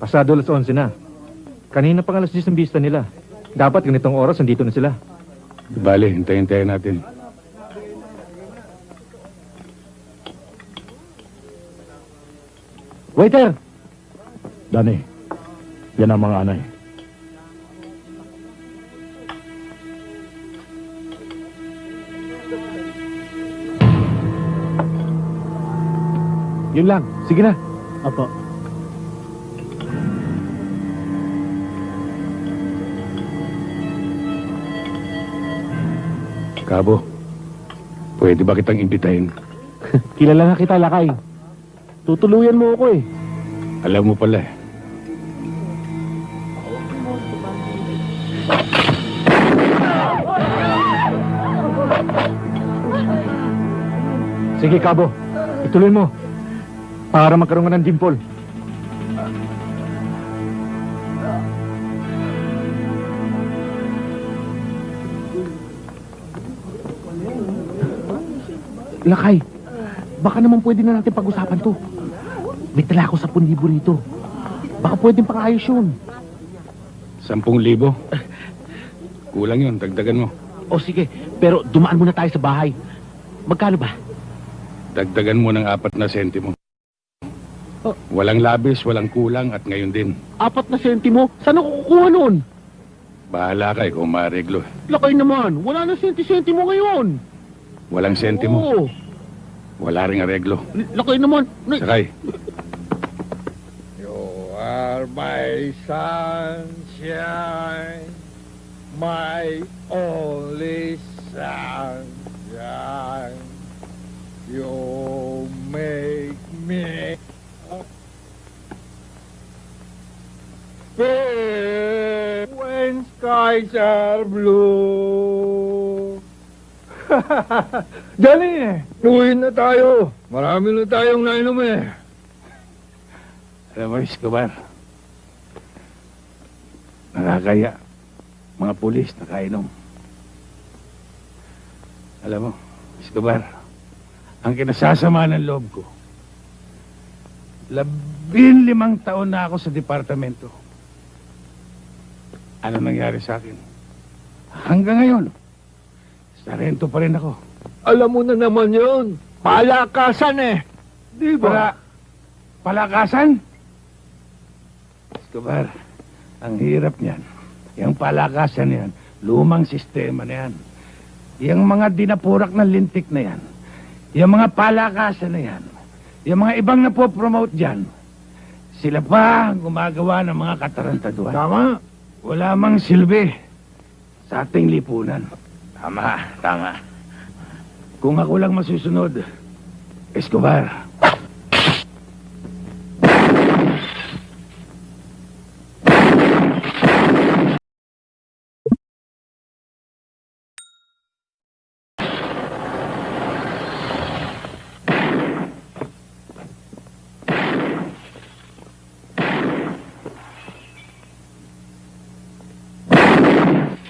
[SPEAKER 9] Pasado alas 11 na. Kanina pang alas 10 ang bista nila. Dapat ganitong oras, nandito na sila.
[SPEAKER 3] Bale, hintayin-hintayin natin.
[SPEAKER 8] Waiter! Dani, yan ang mga anay.
[SPEAKER 1] Yun lang. Sige na.
[SPEAKER 8] Apo.
[SPEAKER 3] Kabo, pwede ba kitang imbitahin?
[SPEAKER 1] Kilala na kita, Lakay. Tutuluyan mo ako eh.
[SPEAKER 3] Alam mo pala eh.
[SPEAKER 8] Sige, Kabo. Ituloy mo. Para magkaroon ka ng dimple.
[SPEAKER 1] Lakay, baka naman pwede na natin pag-usapan to. May tala ako sa libo rito. Baka pwedeng pang-ayos yun.
[SPEAKER 3] Sampung libo? Kulang yun, dagdagan mo.
[SPEAKER 1] O sige, pero dumaan muna tayo sa bahay. Magkano ba?
[SPEAKER 3] Dagdagan mo ng apat na sentimo. Walang labis, walang kulang at ngayon din.
[SPEAKER 1] Apat na sentimo? Saan ako kukuha nun?
[SPEAKER 3] Bahala ka kung maareglo.
[SPEAKER 1] Lakay naman, wala na senti-sentimo ngayon.
[SPEAKER 3] Walang sentimo.
[SPEAKER 1] Oo,
[SPEAKER 3] Wala ring areglo.
[SPEAKER 1] lakay naman. Na-
[SPEAKER 3] Sakay.
[SPEAKER 6] Are my sunshine, my only sunshine. You make me feel when skies are blue.
[SPEAKER 21] Dali, uwi na tayo. Marami na tayong nainom eh.
[SPEAKER 3] Mo, Escobar. Nakakaya. Mga pulis nakainom. Alam mo, Escobar, ang kinasasama ng loob ko, labing limang taon na ako sa departamento. Ano nangyari sa akin? Hanggang ngayon, sarento pa rin ako.
[SPEAKER 6] Alam mo na naman yun. Palakasan eh. Di ba?
[SPEAKER 3] palakasan? Escobar, ang hirap niyan. Yung palakasan yan, lumang sistema na yan. Yung mga dinapurak ng lintik na yan, yung mga palakasan na yan, yung mga ibang napopromote dyan, sila pa ang gumagawa ng mga katarantaduan.
[SPEAKER 21] Tama.
[SPEAKER 3] Wala mang silbi sa ating lipunan. Tama, tama. Kung ako lang masusunod, Escobar,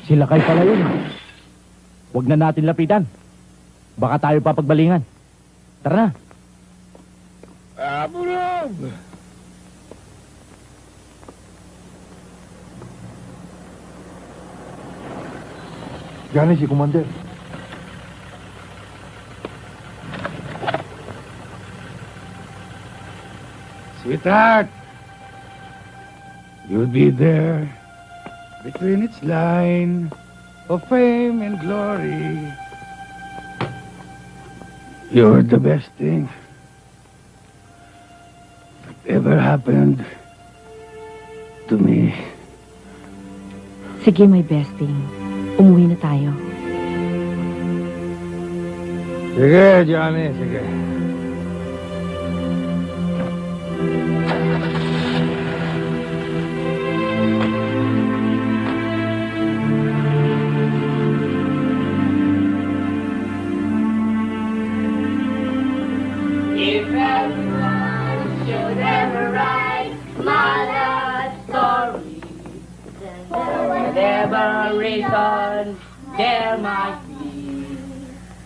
[SPEAKER 8] Sila kay pala yun. Huwag na natin lapitan. Baka tayo papagbalingan. Tara na.
[SPEAKER 6] Abulog!
[SPEAKER 21] Gani si Commander.
[SPEAKER 3] Sweetheart, you'll be there between its line of fame and glory. You're the best thing that ever happened to me.
[SPEAKER 4] Sige, my besting. Umuwi na tayo.
[SPEAKER 21] Sige, Johnny, sige.
[SPEAKER 22] Whatever reason there might be,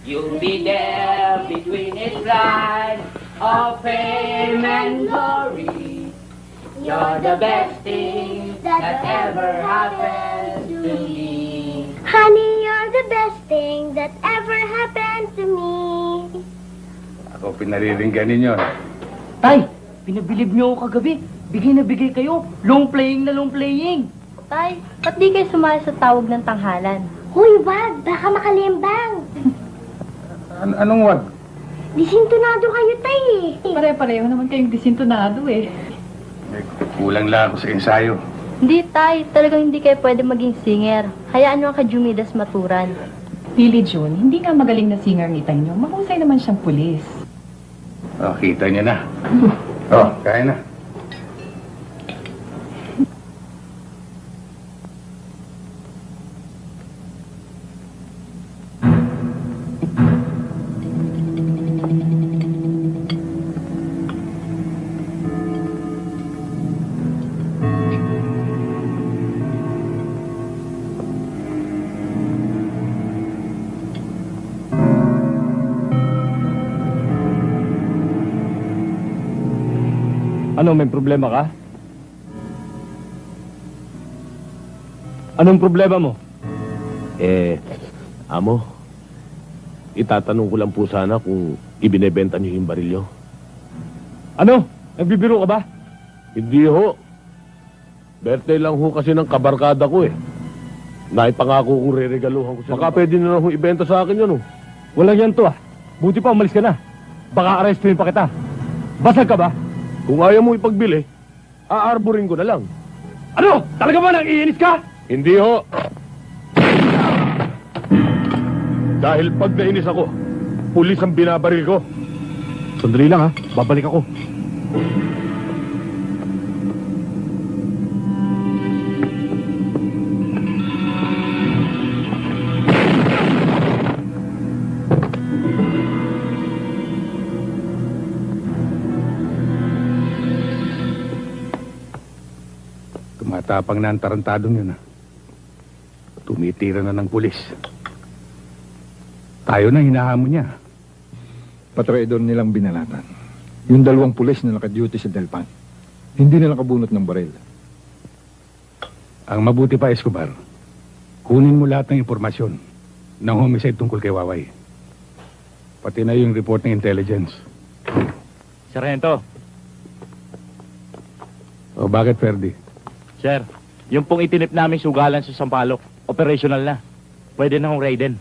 [SPEAKER 22] you'll be there between its lines
[SPEAKER 21] of fame and glory. You're the best thing that ever happened to me.
[SPEAKER 11] Honey, you're the best thing that ever happened to me.
[SPEAKER 3] Ako pinariringgan ninyo.
[SPEAKER 23] Tay, pinabilib niyo ako kagabi. Bigay na bigay kayo. Long playing na long playing.
[SPEAKER 24] Tay, ba't di kayo sumali sa tawag ng tanghalan?
[SPEAKER 11] Huy, wag! Baka makalimbang!
[SPEAKER 3] An- anong wag?
[SPEAKER 11] Disintonado kayo, tay eh.
[SPEAKER 18] Pare-pareho naman kayong disintonado eh.
[SPEAKER 3] Kulang lang ako sa ensayo.
[SPEAKER 24] Hindi, Tay. Talagang hindi kayo pwede maging singer. Hayaan nyo ang kajumidas maturan.
[SPEAKER 18] Lily June, hindi nga magaling na singer ng itay niyo. Mahusay naman siyang pulis.
[SPEAKER 3] Oh, kita niyo na. Oh, kaya na.
[SPEAKER 14] Ano, may problema ka? Anong problema mo?
[SPEAKER 2] Eh, amo, itatanong ko lang po sana kung ibinebenta niyo yung barilyo.
[SPEAKER 14] Ano? Nagbibiro ka ba?
[SPEAKER 2] Hindi ho. Birthday lang ho kasi ng kabarkada ko eh. Naipangako kong re-regaluhan ko siya. Baka pwede na lang ho ibenta sa akin yun oh.
[SPEAKER 14] Walang yan to ah. Buti pa umalis ka na. Baka arrestuin pa kita. Basag ka ba?
[SPEAKER 2] Kung ayaw mo ipagbili, aarborin ko na lang.
[SPEAKER 14] Ano? Talaga ba nang iinis ka?
[SPEAKER 2] Hindi ho. Dahil pag nainis ako, pulis ang binabaril ko.
[SPEAKER 14] Sandali lang ha. Babalik ako.
[SPEAKER 3] Tumatapang na ang tarantadong yun, ha? Tumitira na ng pulis. Tayo na hinahamon niya.
[SPEAKER 6] Patraidor nilang binalatan. Yung dalawang pulis na nakaduty sa Delpan. Hindi nila kabunot ng baril.
[SPEAKER 3] Ang mabuti pa, Escobar, kunin mo lahat ng impormasyon ng homicide tungkol kay Waway. Pati na yung report ng intelligence.
[SPEAKER 8] Sargento,
[SPEAKER 3] O bakit, Ferdi?
[SPEAKER 8] Sir, yung pong itinip namin sugalan sa Sampaloc, operational na. Pwede na hong raiden.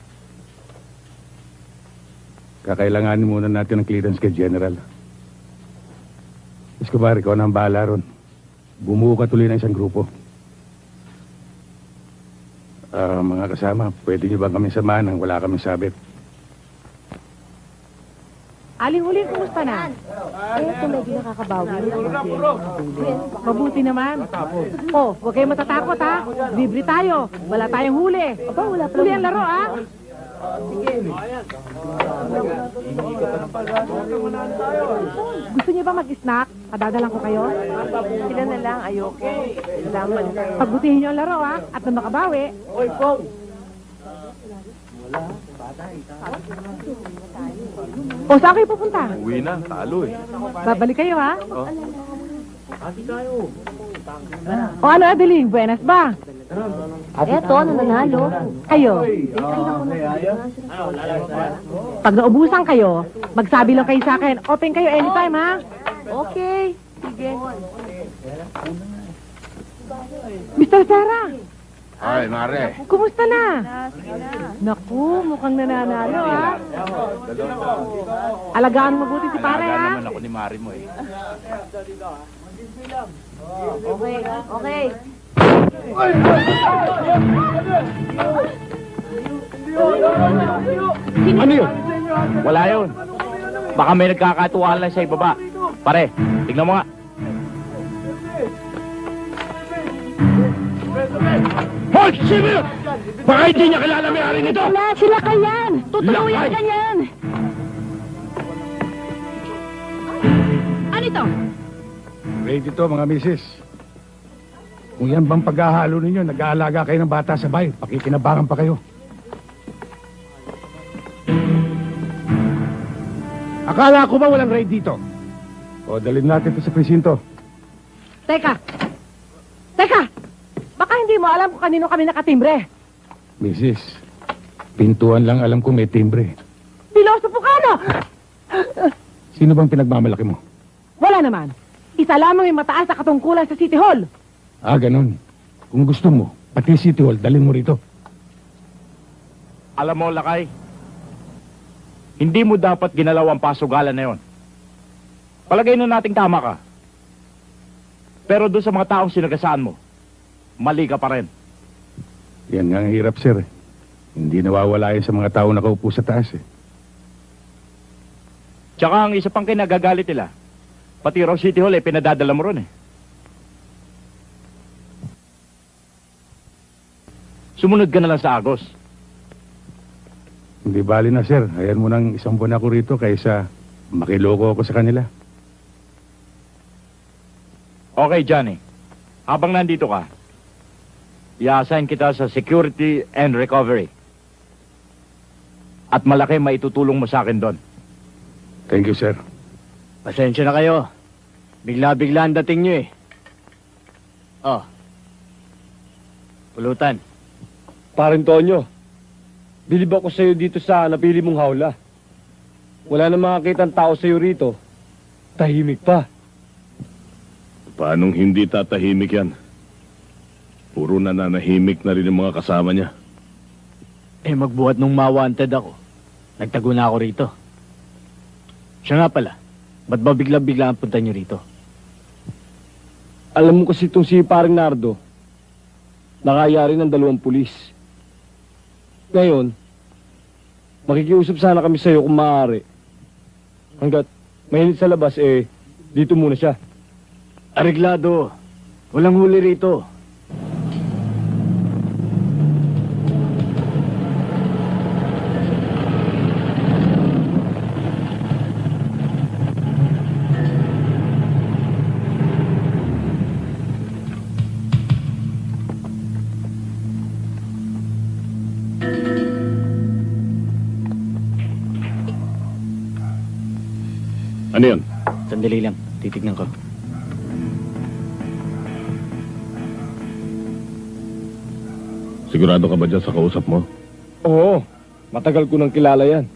[SPEAKER 3] Kakailanganin muna natin ng clearance kay General. Escobar, ikaw na ang bahala ron. Bumuo ka tuloy ng isang grupo. Ah, mga kasama, pwede niyo ba kami samahan nang wala kaming sabit?
[SPEAKER 18] Aling huli, kumusta na?
[SPEAKER 24] Eh, ito medyo nakakabawi.
[SPEAKER 18] Mabuti naman. Oh, huwag kayo matatakot ha. Libre tayo. Wala tayong huli.
[SPEAKER 24] Aba, wala pa
[SPEAKER 18] Huli ang laro ha. Gusto niyo ba mag-snack? Padadalan ko kayo?
[SPEAKER 24] Sila na lang, ayoko. Salamat.
[SPEAKER 18] Pagbutihin niyo ang laro ha. At nung makabawi. O, saan kayo pupunta?
[SPEAKER 25] Uwi na, talo eh.
[SPEAKER 18] Babalik kayo ha?
[SPEAKER 25] Oh.
[SPEAKER 18] O ano, Adeline? Buenas ba?
[SPEAKER 24] Eto, nananalo.
[SPEAKER 18] Kayo? Pag naubusan kayo, magsabi lang kayo sa akin. Open kayo anytime, ha?
[SPEAKER 24] Okay. Sige.
[SPEAKER 18] Mr. Sarah,
[SPEAKER 25] Ay, mare.
[SPEAKER 18] kumusta na? Naku, mukhang nananalo, ha? Alagaan mo mabuti si pare, ha?
[SPEAKER 8] naman ako ni Mari mo eh.
[SPEAKER 24] Okay, okay.
[SPEAKER 8] Ano yun? Wala yun. Baka may nagkakatuwaan lang sa ibaba. Pare, tignan mo nga.
[SPEAKER 14] Hoy! Sino yun? Baka hindi niya kilala may-ari nito!
[SPEAKER 11] Wala, sila kayan! Tutuluyan
[SPEAKER 14] Lakay!
[SPEAKER 11] ka niyan!
[SPEAKER 18] Ano ito?
[SPEAKER 3] Ready to, mga misis. Kung yan bang paghahalo ninyo, nag-aalaga kayo ng bata sa bahay, pakikinabangan pa kayo. Akala ko ba walang raid dito? O, dalhin natin to sa presinto.
[SPEAKER 18] Teka! Teka! Hindi mo alam kung kanino kami nakatimbre.
[SPEAKER 3] Mrs., pintuan lang alam ko may timbre.
[SPEAKER 18] Piloso Pucano!
[SPEAKER 3] Sino bang pinagmamalaki mo?
[SPEAKER 18] Wala naman. Isa lamang yung mataas na katungkulan sa City Hall.
[SPEAKER 3] Ah, ganun. Kung gusto mo, pati City Hall, dalhin mo rito.
[SPEAKER 8] Alam mo, Lakay, hindi mo dapat ginalaw ang pasugalan na yon. Palagay na nating tama ka. Pero doon sa mga taong sinagasaan mo, mali ka pa rin.
[SPEAKER 3] Yan nga ang hirap, sir. Hindi nawawala yan sa mga tao nakaupo sa taas eh.
[SPEAKER 8] Tsaka ang isa pang kinagagalit nila, pati raw City Hall eh, pinadadala mo ron eh. Sumunod ka na lang sa Agos.
[SPEAKER 3] Hindi bali na, sir. Ayan mo nang isang buwan ako rito kaysa makiloko ako sa kanila.
[SPEAKER 8] Okay, Johnny. Habang nandito ka, i-assign kita sa security and recovery. At malaki maitutulong mo sa akin doon.
[SPEAKER 3] Thank you, sir.
[SPEAKER 19] Pasensya na kayo. Bigla-bigla ang dating nyo eh. Oh. Pulutan.
[SPEAKER 14] Parin Tonyo, bilib ako sa'yo dito sa napili mong hawla. Wala na makakita ang tao sa'yo rito. Tahimik pa.
[SPEAKER 2] Paanong hindi tatahimik yan? Puro nananahimik na rin yung mga kasama niya.
[SPEAKER 19] Eh magbuhat nung ma-wanted ako. Nagtago na ako rito. Siya nga pala, ba't ba bigla-bigla ang punta nyo rito?
[SPEAKER 14] Alam mo kasi itong si Paring Nardo, nakayari ng dalawang pulis. Ngayon, makikiusap sana kami sa'yo kung maaari. Hanggat mahinit sa labas, eh, dito muna siya.
[SPEAKER 19] Areglado. Walang huli rito.
[SPEAKER 2] Ano yun?
[SPEAKER 19] Sandali lang. Titignan ko.
[SPEAKER 2] Sigurado ka ba dyan sa kausap mo?
[SPEAKER 14] Oo, matagal ko nang kilala yan.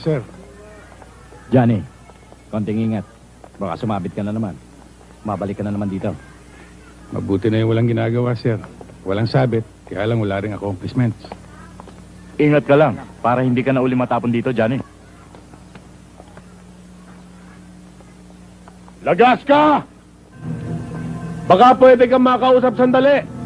[SPEAKER 3] Sir?
[SPEAKER 19] Johnny, konting ingat. Baka sumabit ka na naman. Mabalik ka na naman dito.
[SPEAKER 3] Mabuti na yung walang ginagawa, sir. Walang sabit, kaya lang wala rin accomplishments.
[SPEAKER 8] Ingat ka lang, para hindi ka na uli matapon dito, Johnny.
[SPEAKER 2] Lagas ka! Baka pwede kang makausap sandali.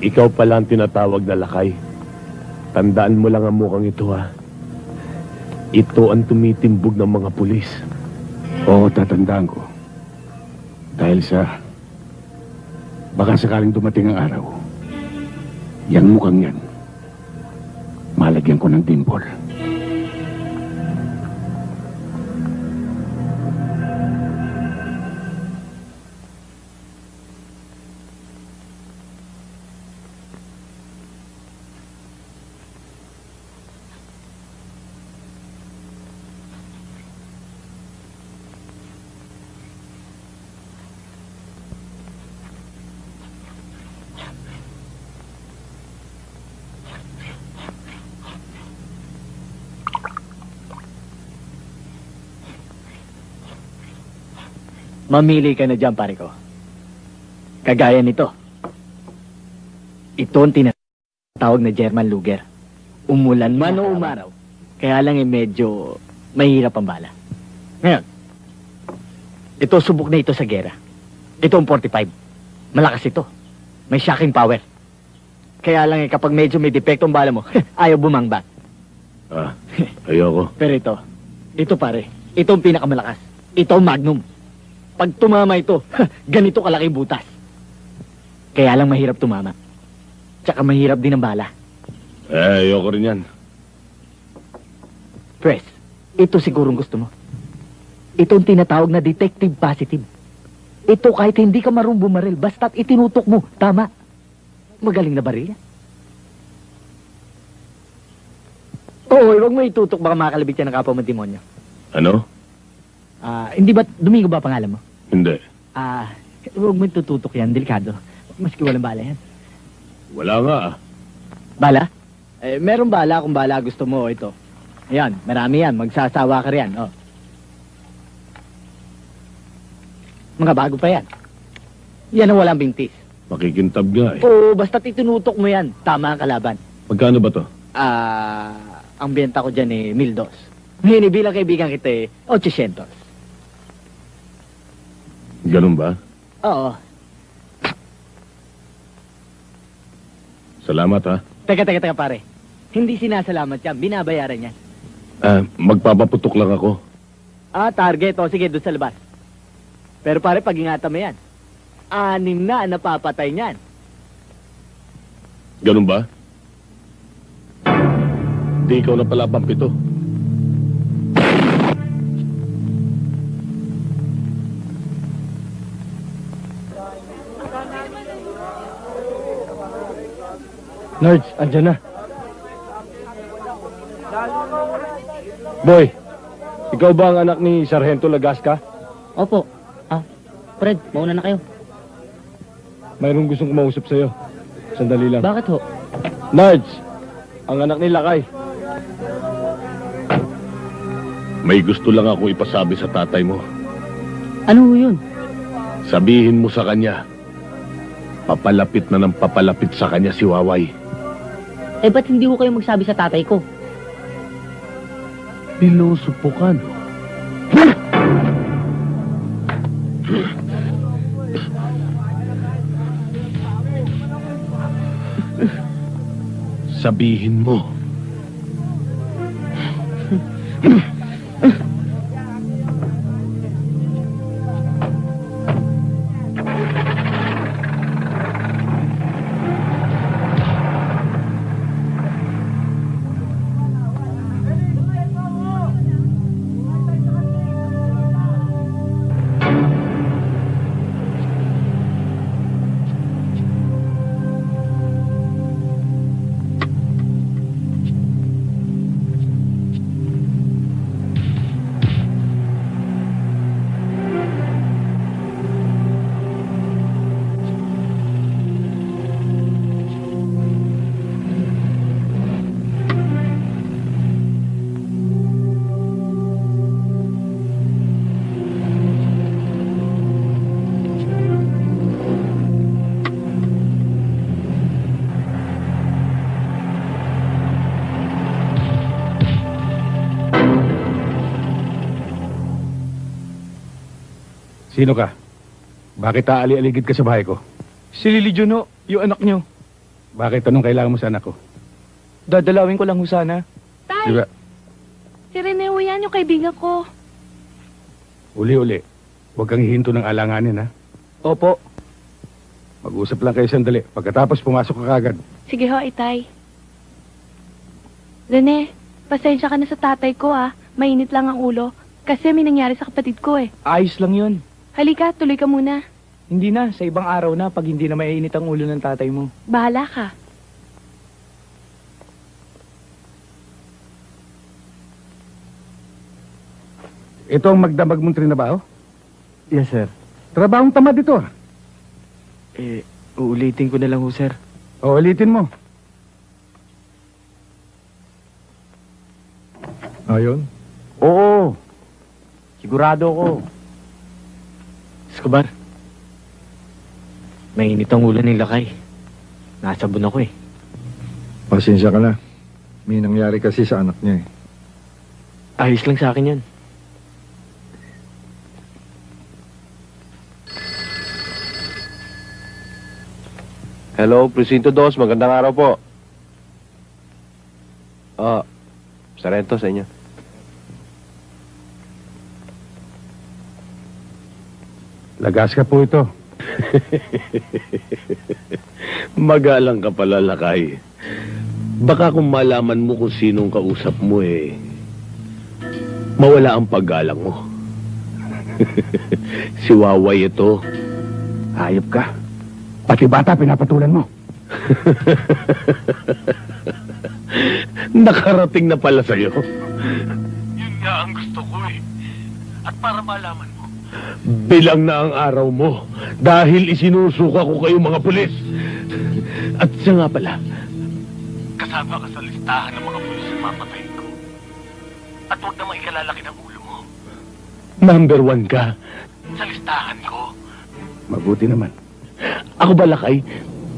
[SPEAKER 2] Ikaw pala ang tinatawag na lakay. Tandaan mo lang ang mukhang ito ha. Ito ang tumitimbog ng mga pulis.
[SPEAKER 3] Oo, tatandaan ko. Dahil sa... Baka sakaling dumating ang araw. Yang mukhang yan. Malagyan ko ng dimple.
[SPEAKER 19] Mamili ka na dyan, pare ko. Kagaya nito. Ito ang tinatawag na German Luger. Umulan man o umaraw. Kaya lang eh medyo mahirap ang bala. Ngayon, ito subok na ito sa gera. Ito ang 45. Malakas ito. May shocking power. Kaya lang eh kapag medyo may depekto ang bala mo, ayaw bumangbat.
[SPEAKER 2] Ah, ayoko.
[SPEAKER 19] Pero ito, ito pare, ito ang pinakamalakas. Ito ang magnum. Pag tumama ito, ganito kalaki butas. Kaya lang mahirap tumama. Tsaka mahirap din ang bala.
[SPEAKER 2] Eh, ayoko rin yan.
[SPEAKER 19] Pres, ito sigurong gusto mo. Ito ang tinatawag na detective positive. Ito kahit hindi ka marunong bumaril, basta't itinutok mo, tama. Magaling na baril yan. Oo, huwag mo itutok baka makakalabit yan ng kapwa mo demonyo.
[SPEAKER 2] Ano?
[SPEAKER 19] Ah, hindi ba, Domingo ba pangalan mo?
[SPEAKER 2] Hindi.
[SPEAKER 19] Ah, huwag mo itututok yan, delikado. Maski walang bala yan.
[SPEAKER 2] Wala nga ah.
[SPEAKER 19] Bala? Eh, meron bala kung bala gusto mo, ito. Ayan, marami yan, magsasawa ka riyan, oh. Mga bago pa yan. Yan ang walang bintis.
[SPEAKER 2] Makikintab nga eh.
[SPEAKER 19] Oo, basta't itinutok mo yan, tama ang kalaban.
[SPEAKER 2] Magkano ba to?
[SPEAKER 19] Ah, ang benta ko dyan eh, mil dos. Ngayon, eh, bilang kaibigan kita eh, 800.
[SPEAKER 2] Ganun ba?
[SPEAKER 19] Oo.
[SPEAKER 2] Salamat ha.
[SPEAKER 19] Teka, teka, teka pare. Hindi sinasalamat yan, binabayaran yan.
[SPEAKER 2] Ah, magpapaputok lang ako.
[SPEAKER 19] Ah, target. O, sige, doon sa labas. Pero pare, pag-ingatan mo yan. Anim na ang napapatay niyan.
[SPEAKER 2] Ganun ba? Di ikaw na pala pampito.
[SPEAKER 9] Nerds, andyan na. Boy, ikaw ba ang anak ni Sargento Lagasca?
[SPEAKER 12] Opo. Ah, Fred, mauna na kayo.
[SPEAKER 9] Mayroong gustong kumausap sa'yo. Sandali lang.
[SPEAKER 12] Bakit ho?
[SPEAKER 9] Nards, ang anak ni Lakay.
[SPEAKER 2] May gusto lang ako ipasabi sa tatay mo.
[SPEAKER 12] Ano ho yun?
[SPEAKER 2] Sabihin mo sa kanya, papalapit na ng papalapit sa kanya si Waway.
[SPEAKER 12] Eh, ba't hindi ho kayo magsabi sa tatay ko?
[SPEAKER 2] Pinusupukan. Sabihin mo.
[SPEAKER 3] Sino ka? Bakit aali-aligid ka sa bahay ko?
[SPEAKER 16] Si Lily Juno, yung anak nyo.
[SPEAKER 3] Bakit anong kailangan mo sa anak ko?
[SPEAKER 16] Dadalawin ko lang ho sana.
[SPEAKER 3] Di ba?
[SPEAKER 26] Si Rene ho yan, yung kaibigan ko.
[SPEAKER 3] Uli-uli. Huwag kang hihinto ng alanganin, ha?
[SPEAKER 16] Opo.
[SPEAKER 3] Mag-usap lang kayo sandali. Pagkatapos, pumasok ka kagad.
[SPEAKER 26] Sige ho, itay. Rene, pasensya ka na sa tatay ko ah. Mainit lang ang ulo. Kasi may nangyari sa kapatid ko eh.
[SPEAKER 16] Ayos lang yun.
[SPEAKER 26] Halika, tuloy ka muna.
[SPEAKER 16] Hindi na, sa ibang araw na pag hindi na maiinit ang ulo ng tatay mo.
[SPEAKER 26] Bahala ka.
[SPEAKER 3] Ito ang magdamag mong trinabaho?
[SPEAKER 16] Yes, sir.
[SPEAKER 3] Trabahong tamad ito, ah.
[SPEAKER 16] Eh, uulitin ko na lang ho, sir.
[SPEAKER 3] O, ulitin mo.
[SPEAKER 6] Ayon?
[SPEAKER 16] Oo. Sigurado ko. Escobar. Mainit ang ulo ng lakay. Nasabon ako eh.
[SPEAKER 6] Pasensya ka na. May nangyari kasi sa anak niya eh.
[SPEAKER 16] Ayos lang sa akin yan.
[SPEAKER 27] Hello, Presinto 2. Magandang araw po. Ah, Sarento sa inyo.
[SPEAKER 3] Lagas ka po ito.
[SPEAKER 2] Magalang ka pala, Lakay. Baka kung malaman mo kung sinong kausap mo eh, mawala ang paggalang mo. si Waway ito.
[SPEAKER 3] Hayop ka. Pati bata pinapatulan mo.
[SPEAKER 2] Nakarating na pala sa'yo.
[SPEAKER 28] Yun nga ang gusto ko eh. At para malaman mo,
[SPEAKER 2] Bilang na ang araw mo dahil isinusuka ko kayo mga pulis. At siya nga pala,
[SPEAKER 28] kasama ka sa listahan ng mga pulis na mapatayin ko. At huwag na maikalalaki ng ulo mo.
[SPEAKER 2] number one ka.
[SPEAKER 28] Sa listahan ko,
[SPEAKER 3] Mabuti naman.
[SPEAKER 2] Ako ba, Lakay?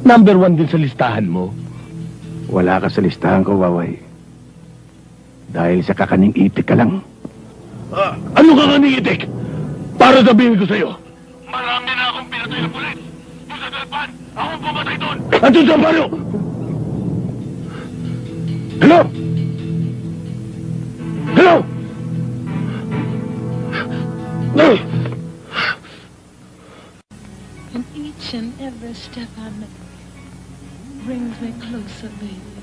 [SPEAKER 2] Number one din sa listahan mo.
[SPEAKER 3] Wala ka sa listahan ko, Waway. Dahil sa kakaning itik ka lang.
[SPEAKER 2] Ah, ano ka nga itik? Para sabihin ko sa'yo.
[SPEAKER 28] marami na akong pinatay na pulis. Yung sa Dalpan, ako ang pumatay doon.
[SPEAKER 2] At sa baryo! Hello? Hello? No!
[SPEAKER 13] And each and every step I make brings me closer, baby,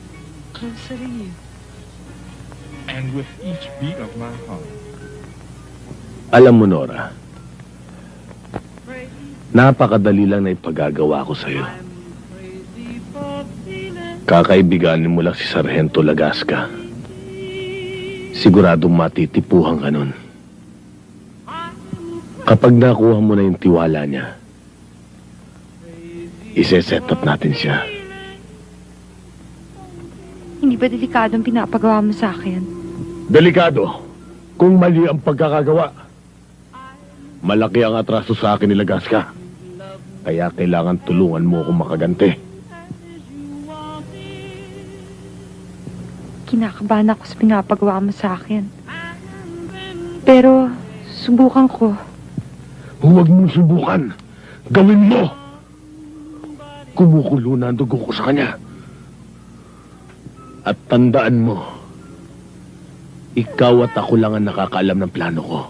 [SPEAKER 13] closer to you.
[SPEAKER 6] And with each beat of my heart,
[SPEAKER 2] Alam mo, Nora, napakadali lang na ipagagawa ko sa'yo. Kakaibiganin mo lang si Sargento Lagasca. Siguradong matitipuhan ka nun. Kapag nakuha mo na yung tiwala niya, ise-set up natin siya.
[SPEAKER 26] Hindi ba delikadong pinapagawa mo sa akin?
[SPEAKER 2] Delikado kung mali ang pagkakagawa. Malaki ang atraso sa akin ni Lagasca. Kaya kailangan tulungan mo akong makaganti.
[SPEAKER 26] Kinakabahan ako sa pinapagawa mo sa akin. Pero, subukan ko.
[SPEAKER 2] Huwag mong subukan. Gawin mo! Kumukulo na ang dugo ko sa kanya. At tandaan mo, ikaw at ako lang ang nakakaalam ng plano ko.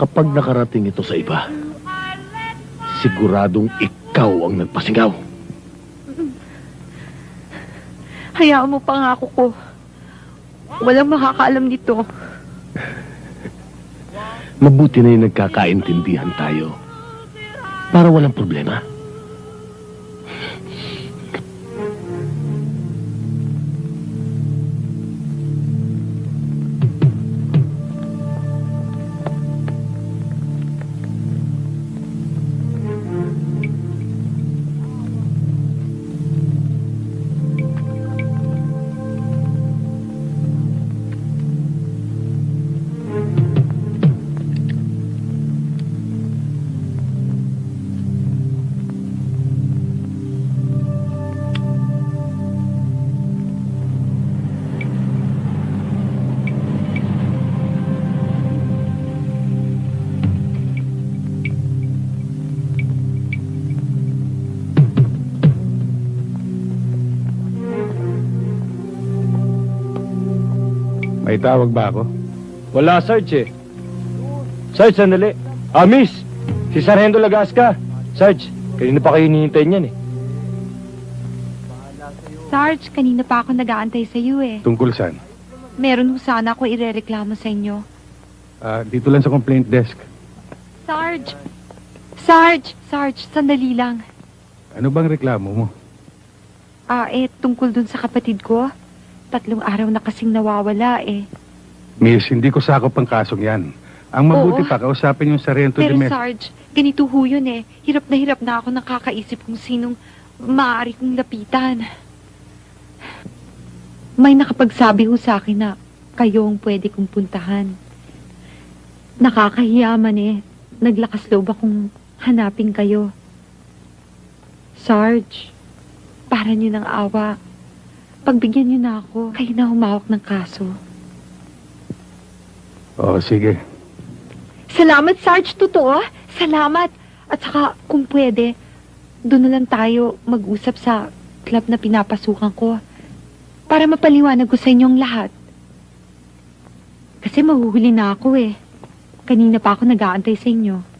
[SPEAKER 2] Kapag nakarating ito sa iba, siguradong ikaw ang nagpasingaw.
[SPEAKER 26] Hayaan mo pangako ko. Walang makakaalam nito.
[SPEAKER 2] Mabuti na yung nagkakaintindihan tayo. Para walang problema.
[SPEAKER 3] Tawag ba ako?
[SPEAKER 19] Wala, Sarge eh. Sarge, sandali. Ah, miss! Si Sargento Lagasca. Sarge, kanina pa kayo hinihintay niyan eh.
[SPEAKER 26] Sarge, kanina pa ako nag-aantay sa iyo eh.
[SPEAKER 3] Tungkol saan?
[SPEAKER 26] Meron ho sana ako irereklamo sa inyo.
[SPEAKER 3] Ah, dito lang sa complaint desk.
[SPEAKER 26] Sarge! Sarge! Sarge, sandali lang.
[SPEAKER 3] Ano bang reklamo mo?
[SPEAKER 26] Ah, eh, tungkol dun sa kapatid ko. Tatlong araw na kasing nawawala eh.
[SPEAKER 3] Miss, hindi ko sakop ang kasong yan. Ang mabuti
[SPEAKER 26] Oo.
[SPEAKER 3] pa, kausapin yung Sarento
[SPEAKER 26] Pero
[SPEAKER 3] de Mes.
[SPEAKER 26] Sarge, ganito ho yun eh. Hirap na hirap na ako nakakaisip kung sinong maaari kong lapitan. May nakapagsabi ho sa akin na kayo ang pwede kong puntahan. Nakakahiyaman eh. Naglakas loob akong hanapin kayo. Sarge, para niyo ng awa. Pagbigyan niyo na ako, kayo na humawak ng kaso.
[SPEAKER 3] Oo, sige.
[SPEAKER 26] Salamat, Sarge. Totoo. Salamat. At saka, kung pwede, doon na lang tayo mag-usap sa club na pinapasukan ko. Para mapaliwanag ko sa inyong lahat. Kasi mahuhuli na ako eh. Kanina pa ako nag-aantay sa inyo.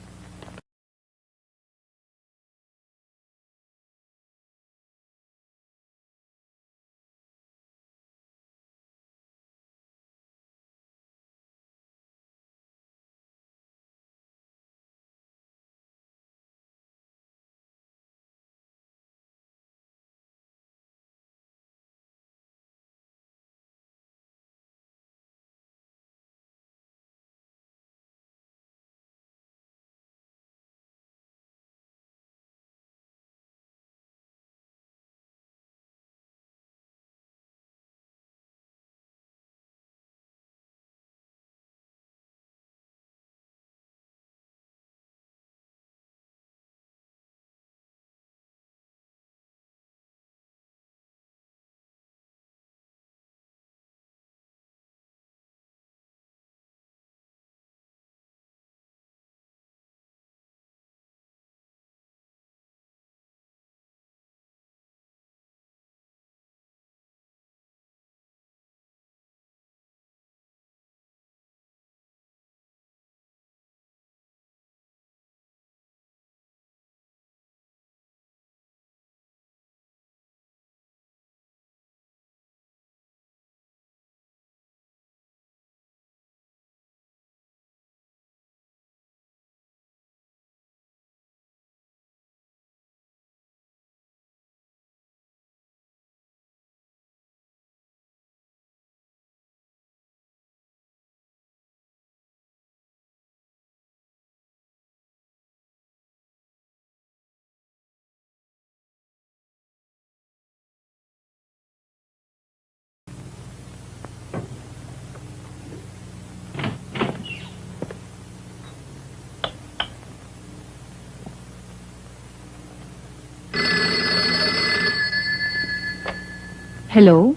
[SPEAKER 26] Hello?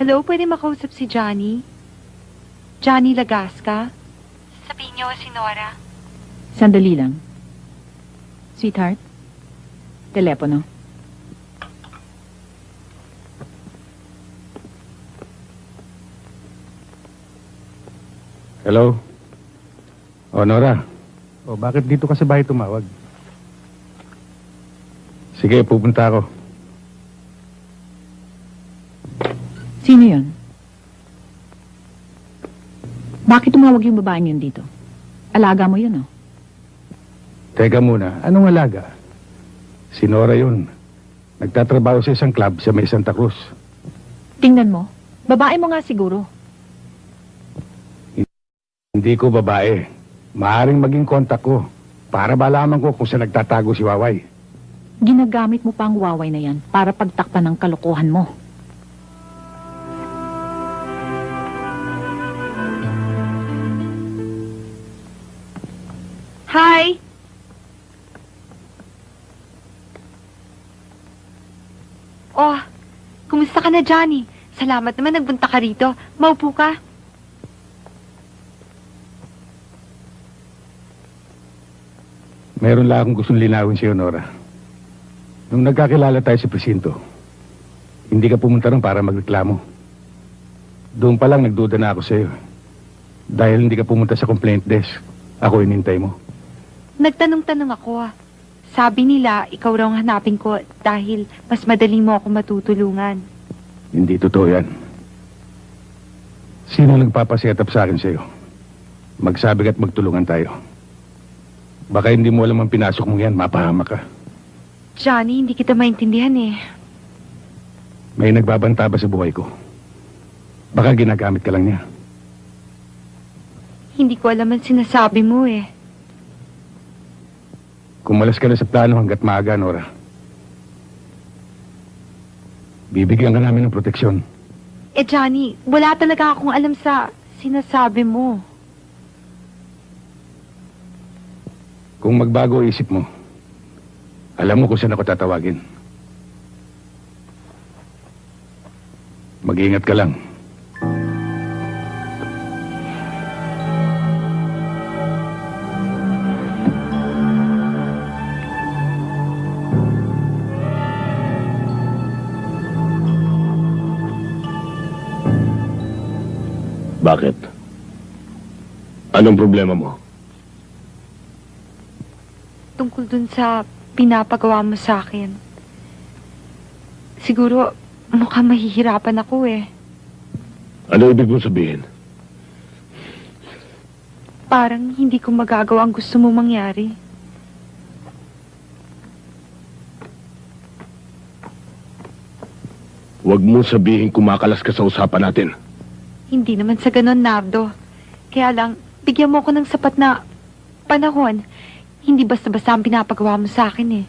[SPEAKER 26] Hello, pwede makausap si Johnny? Johnny Lagasca? Sabihin niyo si Nora.
[SPEAKER 4] Sandali lang. Sweetheart, telepono.
[SPEAKER 3] Hello? O, Nora. O, bakit dito ka sa bahay tumawag? Sige, pupunta ako.
[SPEAKER 4] Sino yon? Bakit tumawag yung babaeng yun dito? Alaga mo yun, oh.
[SPEAKER 3] Teka muna, anong alaga? Si Nora yun. Nagtatrabaho sa isang club sa may Santa Cruz.
[SPEAKER 4] Tingnan mo. Babae mo nga siguro.
[SPEAKER 3] Hindi ko babae. Maaring maging kontak ko para malaman ko kung saan nagtatago si Waway.
[SPEAKER 4] Ginagamit mo pa ang waway na yan para pagtakpan ng kalokohan mo.
[SPEAKER 26] Hi! Oh, kumusta ka na, Johnny? Salamat naman nagbunta ka rito. Maupo ka.
[SPEAKER 3] Meron lang akong gustong linawin sa'yo, Nora. Nung nagkakilala tayo sa presinto, hindi ka pumunta ron para magreklamo. Doon pa lang nagduda na ako sa'yo. Dahil hindi ka pumunta sa complaint desk. Ako inintay mo.
[SPEAKER 26] Nagtanong-tanong ako ah. Sabi nila, ikaw raw ang hanapin ko dahil mas madali mo ako matutulungan.
[SPEAKER 3] Hindi totoo yan. Sino nagpapaset up sa akin sa'yo? Magsabi at magtulungan tayo. Baka hindi mo alam ang pinasok mo yan, mapahama ka.
[SPEAKER 26] Johnny, hindi kita maintindihan eh.
[SPEAKER 3] May nagbabanta ba sa buhay ko? Baka ginagamit ka lang niya.
[SPEAKER 26] Hindi ko alam ang sinasabi mo eh.
[SPEAKER 3] Kumalas ka na sa plano hanggat maaga, Nora. Bibigyan ka namin ng proteksyon.
[SPEAKER 26] Eh Johnny, wala talaga akong alam sa sinasabi mo.
[SPEAKER 3] Kung magbago isip mo, alam mo kung saan ako tatawagin. Mag-iingat ka lang.
[SPEAKER 20] Bakit? Anong problema mo?
[SPEAKER 26] Tungkol dun sa pinapagawa mo sa akin. Siguro, mukhang mahihirapan ako eh.
[SPEAKER 20] Ano ibig mong sabihin?
[SPEAKER 26] Parang hindi ko magagawa ang gusto mo mangyari.
[SPEAKER 20] Huwag mong sabihin kumakalas ka sa usapan natin.
[SPEAKER 26] Hindi naman sa ganon, Nardo. Kaya lang, bigyan mo ako ng sapat na panahon. Hindi basta-basta ang pinapagawa mo sa akin eh.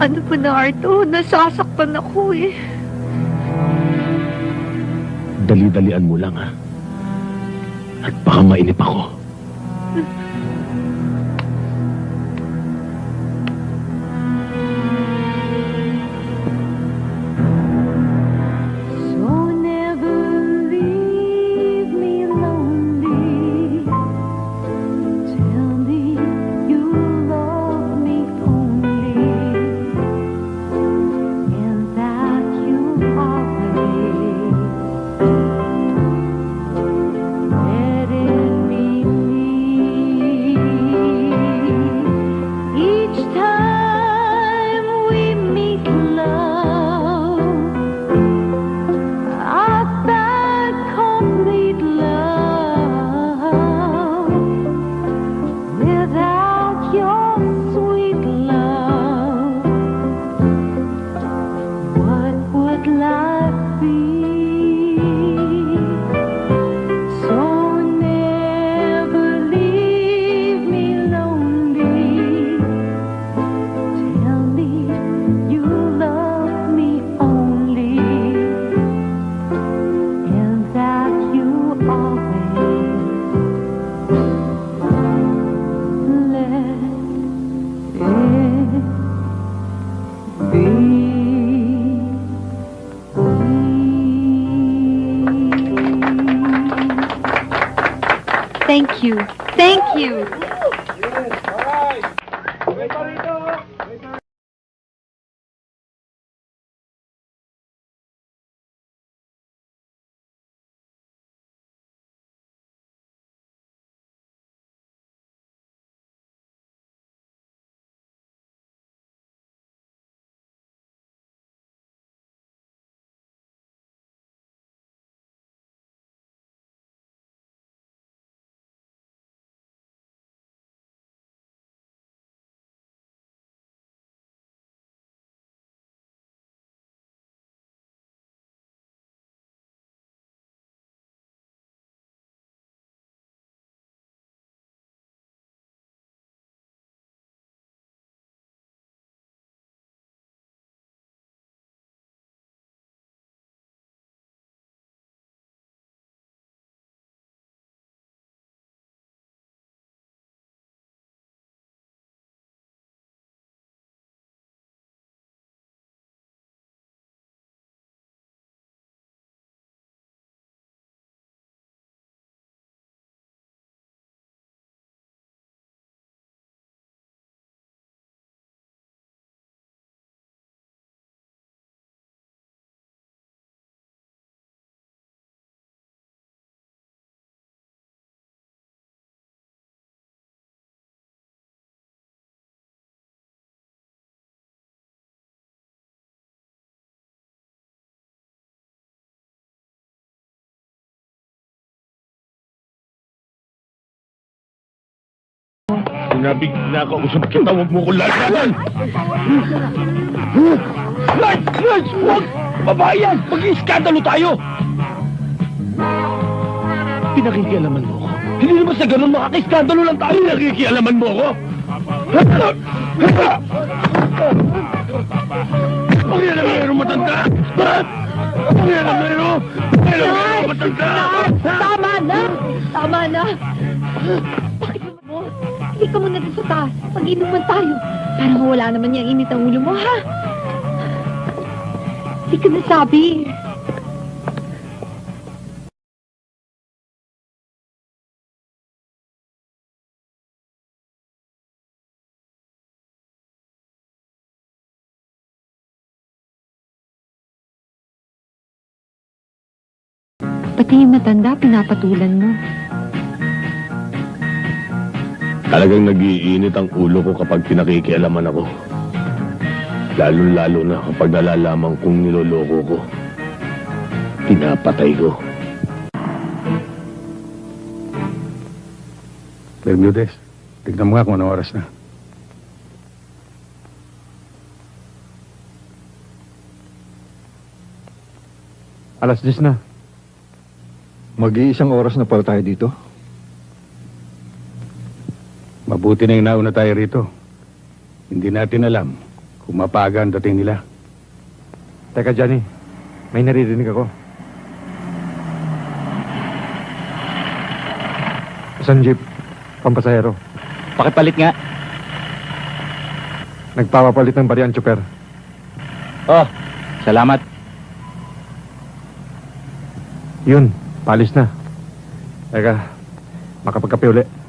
[SPEAKER 26] Ano ba na, Arto? Nasasaktan ako eh.
[SPEAKER 20] Dali-dalian mo lang, ha? At baka mainip ako.
[SPEAKER 2] Nabigla ka kung sa makita, huwag mo ko lalagan!
[SPEAKER 8] Lodge! Lodge! Huwag! Babae yan! Mag-iskandalo tayo! Pinakikialaman mo ako. Hindi naman sa ganun makaka-iskandalo lang tayo.
[SPEAKER 2] Pinakikialaman mo ako? Ang yan ang mayroong matanda! Ang yan ang mayroong! Mayroong matanda!
[SPEAKER 26] Tama na! Tama na! Bakit naman mo? Hindi ka muna dun sa taas. Mag-inuman tayo. Para mawala naman yung init ang ulo mo, ha? Hindi ka nasabi. Pati yung matanda, pinapatulan mo.
[SPEAKER 2] Talagang nagiinit ang ulo ko kapag pinakikialaman ako. Lalo-lalo na kapag nalalaman kong niloloko ko. Pinapatay ko.
[SPEAKER 6] Bermudez, tignan mo nga kung anong oras na.
[SPEAKER 9] Alas 10 na.
[SPEAKER 6] Mag-iisang oras na pala tayo dito.
[SPEAKER 3] Mabuti na yung nauna tayo rito. Hindi natin alam kung mapaga ang dating nila.
[SPEAKER 9] Teka, Johnny. May naririnig ako. Isang jeep. Pampasahero.
[SPEAKER 8] Pakipalit nga.
[SPEAKER 9] Nagpapapalit ng bariyan, chopper.
[SPEAKER 8] Oh, salamat.
[SPEAKER 9] Yun, palis na. Teka, makapagkape uli.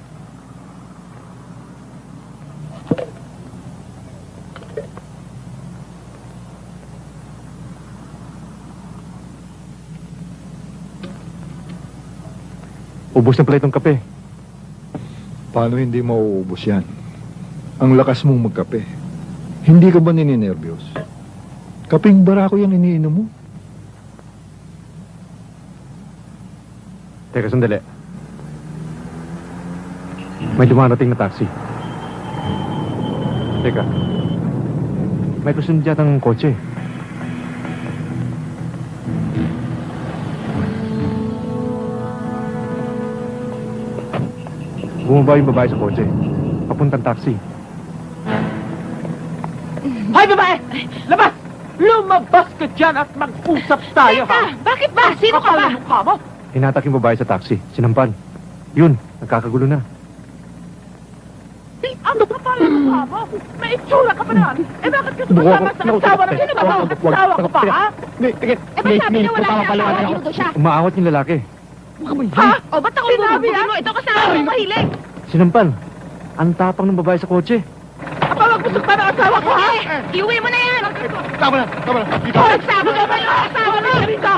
[SPEAKER 9] Ubus na pala itong kape.
[SPEAKER 6] Paano hindi mauubos yan? Ang lakas mong magkape. Hindi ka ba nininervyos? Kaping barako yan iniinom mo.
[SPEAKER 9] Teka, sandali. May dumarating na taxi. Teka. May kusunod yatang kotse. Bumaba yung babae sa kotse. Papuntang taxi.
[SPEAKER 13] Hoy, babae! Labas! Lumabas ka dyan at mag-usap tayo, ha?
[SPEAKER 26] Bakit ba? Sino ka ba?
[SPEAKER 13] Mukha mo?
[SPEAKER 9] Hinatak yung babae sa taxi. Sinampan. Yun, nagkakagulo na.
[SPEAKER 13] Ano ka pala ang mukha mo? May itsura ka pa naman. Eh, bakit ka sumasama sa asawa ng sino ba? Asawa ka pa, ha?
[SPEAKER 26] Eh, ba't sabi niya wala niya asawa? Siya.
[SPEAKER 9] Umaawat yung lalaki.
[SPEAKER 13] Ha?
[SPEAKER 26] O, ba't ako bubugin mo? Ito kasama mo mahilig.
[SPEAKER 9] Sinampan. Ang tapang ng babae sa kotse.
[SPEAKER 13] Aba, magbusog pa ng asawa ko, ha?
[SPEAKER 26] Iuwi mo na yan.
[SPEAKER 2] Tama na, tama na.
[SPEAKER 13] Oh, nagsabi ka ba yung asawa mo? Rito!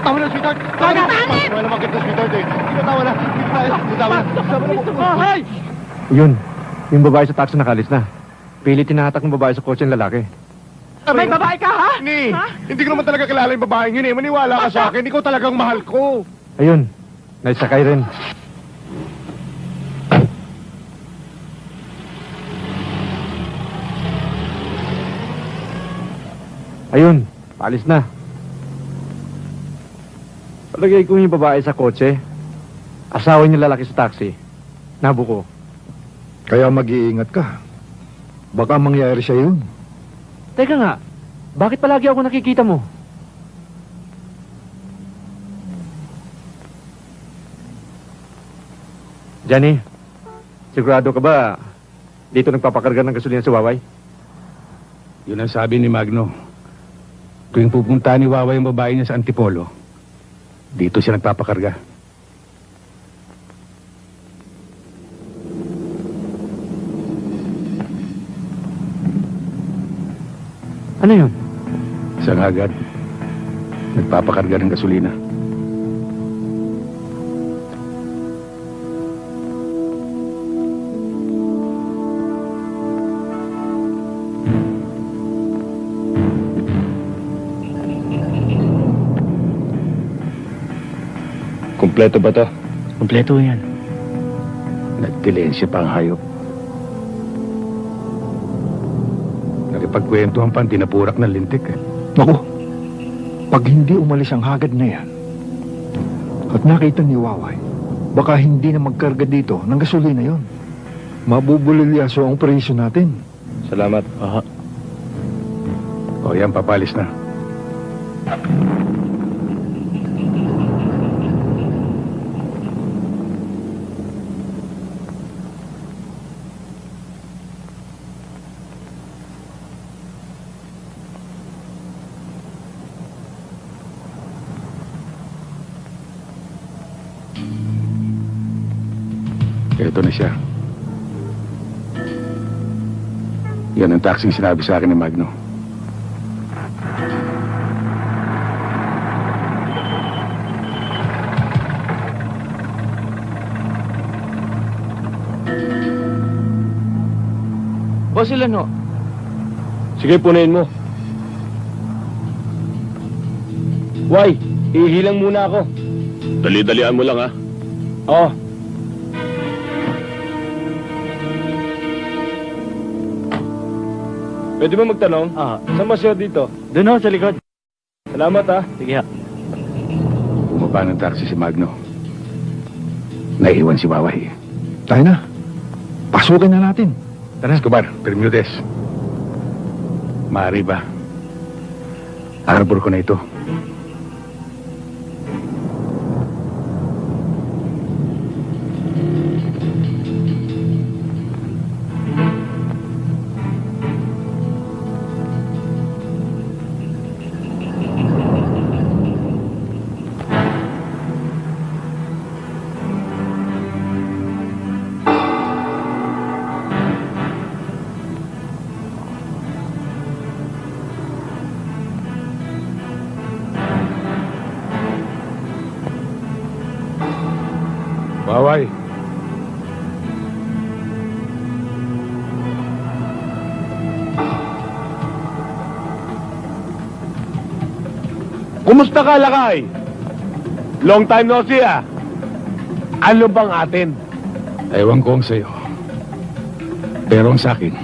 [SPEAKER 2] Tama na, sweetheart. Tama na. Wala naman kita, sweetheart eh. Hindi tama na. Hindi tama na. Tama na.
[SPEAKER 9] Yun, yung babae sa taxi nakalis na. Pilit tinahatak ng babae sa kotse ng lalaki.
[SPEAKER 13] May babae ka, ha?
[SPEAKER 2] Ni, hindi ko naman talaga kilala yung babaeng yun eh. Maniwala ka sa akin. Ikaw talagang mahal ko.
[SPEAKER 9] Ayun, naisakay rin. Ayun, paalis na. Palagay ko yung babae sa kotse. Asawa niya lalaki sa taxi. Nabuko.
[SPEAKER 6] Kaya mag-iingat ka. Baka mangyari siya yun.
[SPEAKER 9] Teka nga, bakit palagi ako nakikita mo? Johnny, sigurado ka ba dito nagpapakarga ng gasolina si Waway?
[SPEAKER 3] Yun ang sabi ni Magno. Tuwing pupunta ni Wawa yung babae niya sa Antipolo, dito siya nagpapakarga.
[SPEAKER 9] Ano yun?
[SPEAKER 3] Isang agad, nagpapakarga ng gasolina.
[SPEAKER 2] Kompleto ba to?
[SPEAKER 3] Kompleto yan. Nagtilensya pa ang hayop. Nakipagkwentuhan pa ang tinapurak ng lintik eh.
[SPEAKER 6] Naku, pag hindi umalis ang hagad na yan, at nakita ni Waway, baka hindi na magkarga dito ng gasolina yon. Mabubulilyaso ang presyo natin.
[SPEAKER 3] Salamat. Aha. O yan, papalis na. Na siya. Yan ang taxing sinabi sa akin ni Magno.
[SPEAKER 9] Boss, ilan ho?
[SPEAKER 2] Sige, punayin mo.
[SPEAKER 9] Why? Ihilang muna ako.
[SPEAKER 2] Dali-dalian mo lang, ha?
[SPEAKER 9] Oo.
[SPEAKER 2] Pwede mo magtanong?
[SPEAKER 9] Ah.
[SPEAKER 2] Saan ba siya dito?
[SPEAKER 9] Doon ho, sa likod.
[SPEAKER 2] Salamat, ha?
[SPEAKER 9] Sige ha.
[SPEAKER 3] Bumaba ng taxi si Magno. Naiiwan si Waway.
[SPEAKER 6] Tayo na. Pasukin na natin.
[SPEAKER 3] Tara. Escobar, Bermudez. Maaari ba? Arbor ko na ito.
[SPEAKER 2] Kumusta ka, Lakay? Long time no see, ah. Ano bang atin?
[SPEAKER 3] Ewan ko ang sa'yo. Pero ang sa'kin,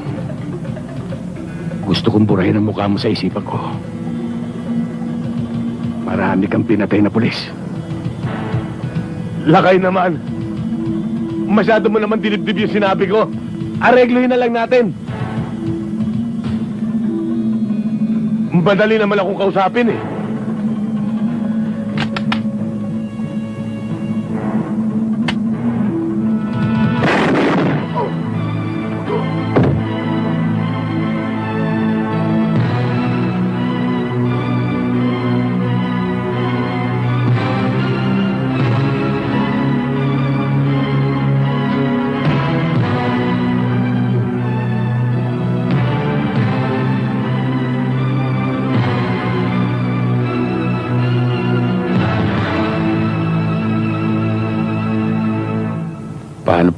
[SPEAKER 3] gusto kong burahin ang mukha mo sa isipan ko. Marami kang pinatay na pulis.
[SPEAKER 2] Lakay naman. Masyado mo naman dinibdib yung sinabi ko. Aregluhin na lang natin. Madali naman akong kausapin eh.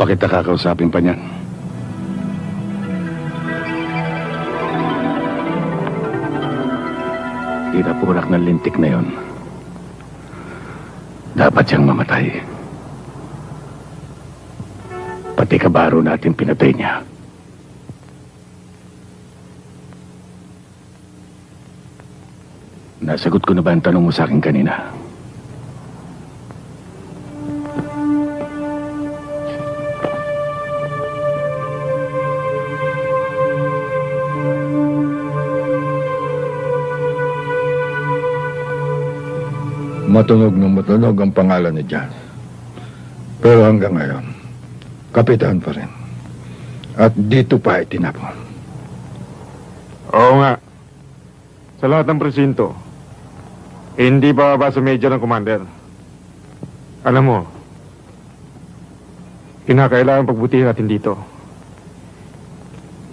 [SPEAKER 3] Kita kakausapin pa niyan? Tinapurak ng lintik na yon. Dapat siyang mamatay. Pati kabaro natin pinatay niya. Nasagot ko na ba ang tanong mo sa akin kanina?
[SPEAKER 6] Matunog na matunog ang pangalan ni John. Pero hanggang ngayon, kapitan pa rin. At dito pa itinapon.
[SPEAKER 9] Oo nga. Sa lahat ng presinto, hindi pa ba sa major ng commander? Alam mo, kinakailangan pagbutihin natin dito.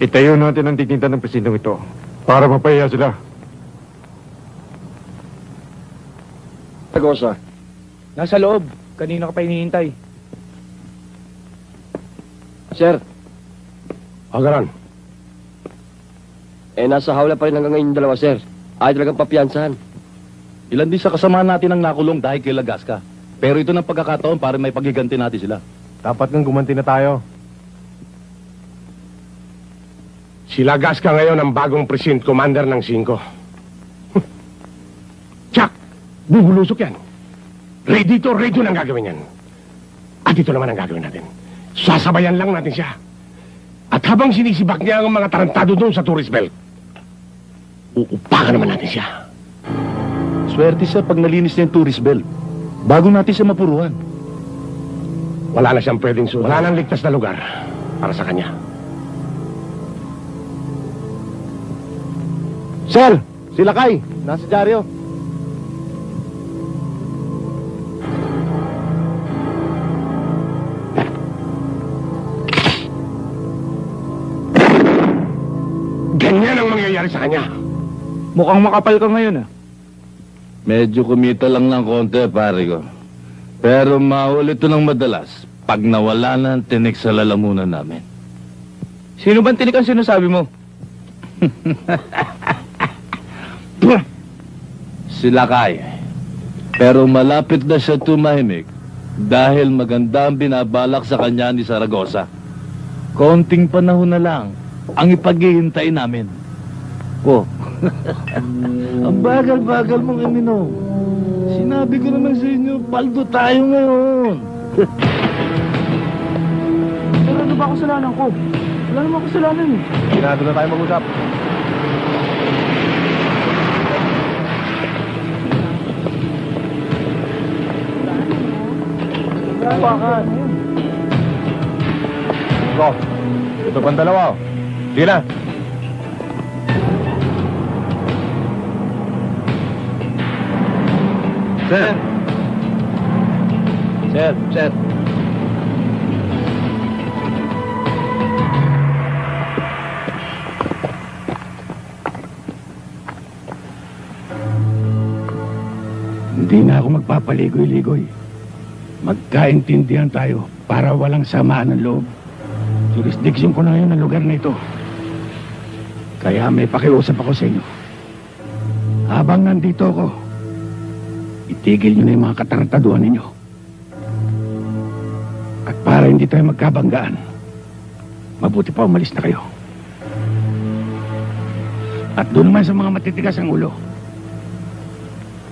[SPEAKER 9] Itayo natin ang dignidad ng presintong ito para mapahiya sila.
[SPEAKER 19] Tagosa. Nasa loob. Kanina ka pa hinihintay.
[SPEAKER 10] Sir. Agaran. Eh, nasa hawla pa rin hanggang ngayon yung dalawa, sir. Ay talagang papiyansahan.
[SPEAKER 5] Ilan din sa kasama natin ang nakulong dahil kay Lagasca. Pero ito ng pagkakataon para may pagiganti natin sila.
[SPEAKER 2] Dapat nang gumanti na tayo.
[SPEAKER 29] Sila Gasca ngayon ang bagong precinct commander ng 5. Bubulusok yan. Ready to ready ang gagawin yan. At ito naman ang gagawin natin. Sasabayan lang natin siya. At habang sinisibak niya ang mga tarantado doon sa tourist belt, uupakan naman natin siya.
[SPEAKER 30] Swerte siya pag nalinis niya yung tourist belt. Bago natin siya mapuruhan.
[SPEAKER 29] Wala na siyang pwedeng sunod. Wala nang ligtas na lugar para sa kanya.
[SPEAKER 31] Sir, sila Kay, nasa dyaryo.
[SPEAKER 32] Mukhang makapal ka ngayon ah.
[SPEAKER 30] Medyo kumita lang ng konti, pare ko. Pero maulit ito ng madalas pag nawala na ang tinik sa lalamunan namin.
[SPEAKER 14] Sino bang tinik ang sinasabi mo?
[SPEAKER 30] Sila kay. Pero malapit na siya tumahimik dahil maganda ang binabalak sa kanya ni Saragosa. Konting panahon na lang ang ipaghihintay namin. Oh, ang bagal-bagal mong iminom. Sinabi ko naman sa inyo, paldo tayo ngayon.
[SPEAKER 14] Pero ano ba kasalanan ko? Wala naman kasalanan eh.
[SPEAKER 31] Sinado na tayo mag-usap.
[SPEAKER 14] Bakit?
[SPEAKER 31] Go. Ito pang dalawa. Sige na.
[SPEAKER 30] Sir. Sir, sir.
[SPEAKER 3] Hindi na ako magpapaligoy-ligoy. Magkaintindihan tayo para walang samaan ng loob. Jurisdiction ko na ngayon ang lugar na ito. Kaya may pakiusap ako sa inyo. Habang nandito ako, itigil nyo na yung mga katarantaduhan ninyo. At para hindi tayo magkabanggaan, mabuti pa umalis na kayo. At doon naman sa mga matitigas ang ulo,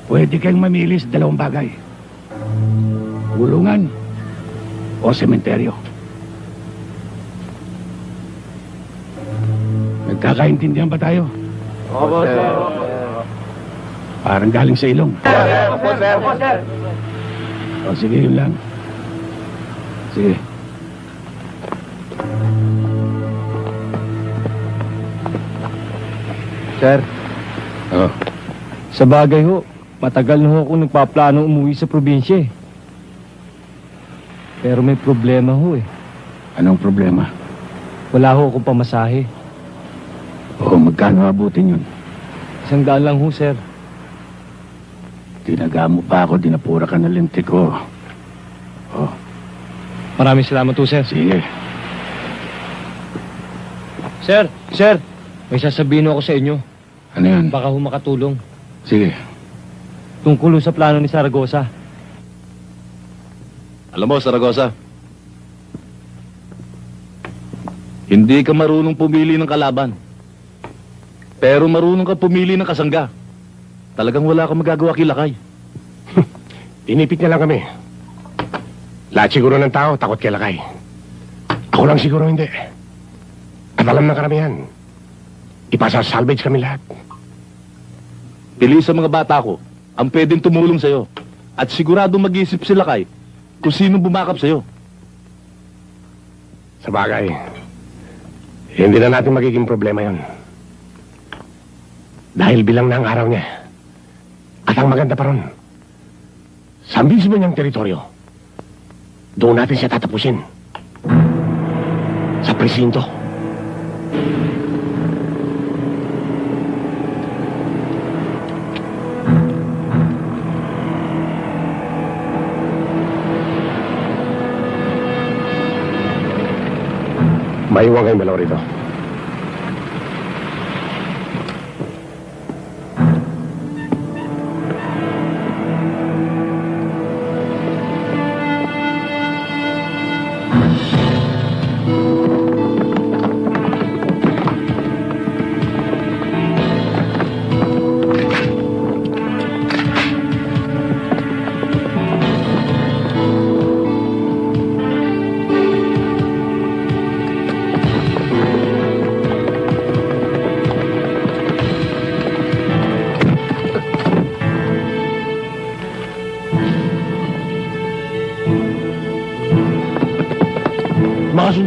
[SPEAKER 3] pwede kayong mamili sa dalawang bagay. Gulungan o sementeryo. Nagkakaintindihan ba tayo?
[SPEAKER 14] Opo, sir.
[SPEAKER 3] Parang galing sa ilong.
[SPEAKER 14] Opo, sir. Opo, sir.
[SPEAKER 3] O sige, yun lang. Sige.
[SPEAKER 14] Sir,
[SPEAKER 3] Oh.
[SPEAKER 14] sa bagay ho, matagal na ho ako nagpaplano umuwi sa probinsya eh. Pero may problema ho eh.
[SPEAKER 3] Anong problema?
[SPEAKER 14] Wala ho akong pamasahe.
[SPEAKER 3] O magkano abutin yun?
[SPEAKER 14] Isang daan lang ho, sir.
[SPEAKER 3] Tinaga mo pa ako, dinapura ka ng lintik ko.
[SPEAKER 14] Maraming salamat ho, sir.
[SPEAKER 3] Sige.
[SPEAKER 14] Sir, sir, may sasabihin ako sa inyo.
[SPEAKER 3] Ano yan?
[SPEAKER 14] Baka ho makatulong.
[SPEAKER 3] Sige.
[SPEAKER 14] Tungkol sa plano ni Saragosa.
[SPEAKER 30] Alam mo, Saragosa, hindi ka marunong pumili ng kalaban. Pero marunong ka pumili ng kasangga. Talagang wala kang magagawa kilakay.
[SPEAKER 29] Tinipit niya lang kami. Lahat siguro ng tao, takot kay Lakay. Ako lang siguro hindi. At alam ng karamihan, ipasa-salvage kami lahat.
[SPEAKER 30] Pili sa mga bata ko ang pwedeng tumulong sa'yo. At siguradong mag-iisip sila kay kung sino bumakap sa'yo.
[SPEAKER 29] Sa bagay, hindi na natin magiging problema yon. Dahil bilang na ang araw niya. At ang maganda pa ron, sa mismo niyang teritoryo, doon natin siya tatapusin. Sa presinto. Maiwan kayong dalawa rito.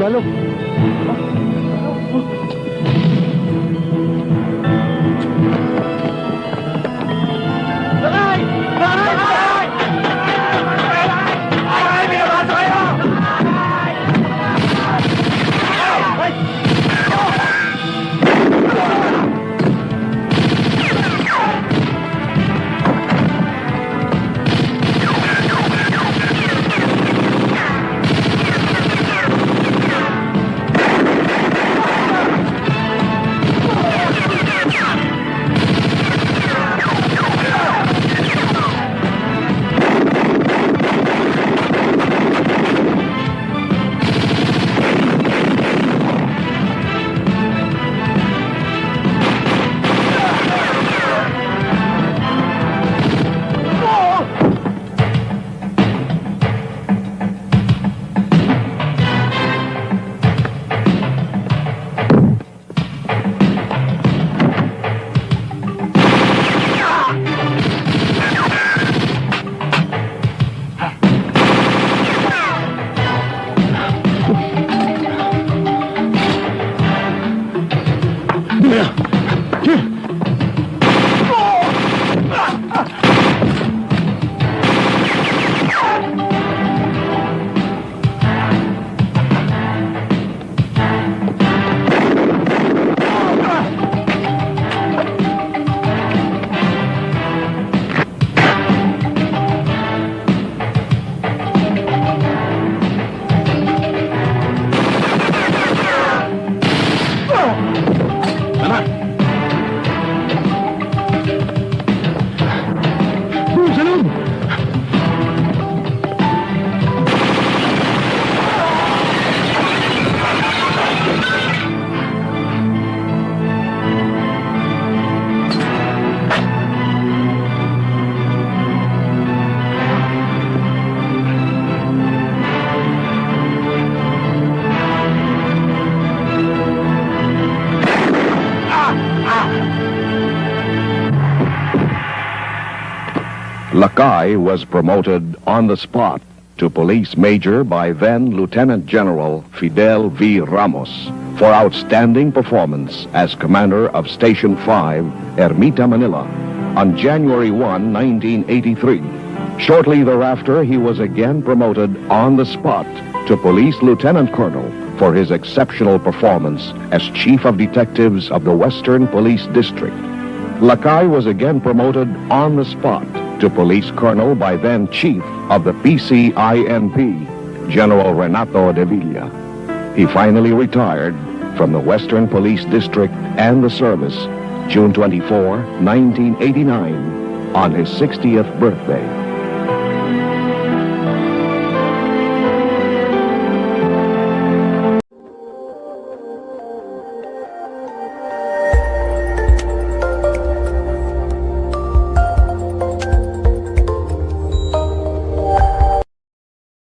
[SPEAKER 20] Mga
[SPEAKER 33] Lakai was promoted on the spot to police major by then Lieutenant General Fidel V. Ramos for outstanding performance as commander of Station 5, Ermita, Manila, on January 1, 1983. Shortly thereafter, he was again promoted on the spot to police lieutenant colonel for his exceptional performance as chief of detectives of the Western Police District. Lakai was again promoted on the spot to police colonel by then chief of the PCINP, General Renato de Villa. He finally retired from the Western Police District and the service June 24, 1989, on his 60th birthday.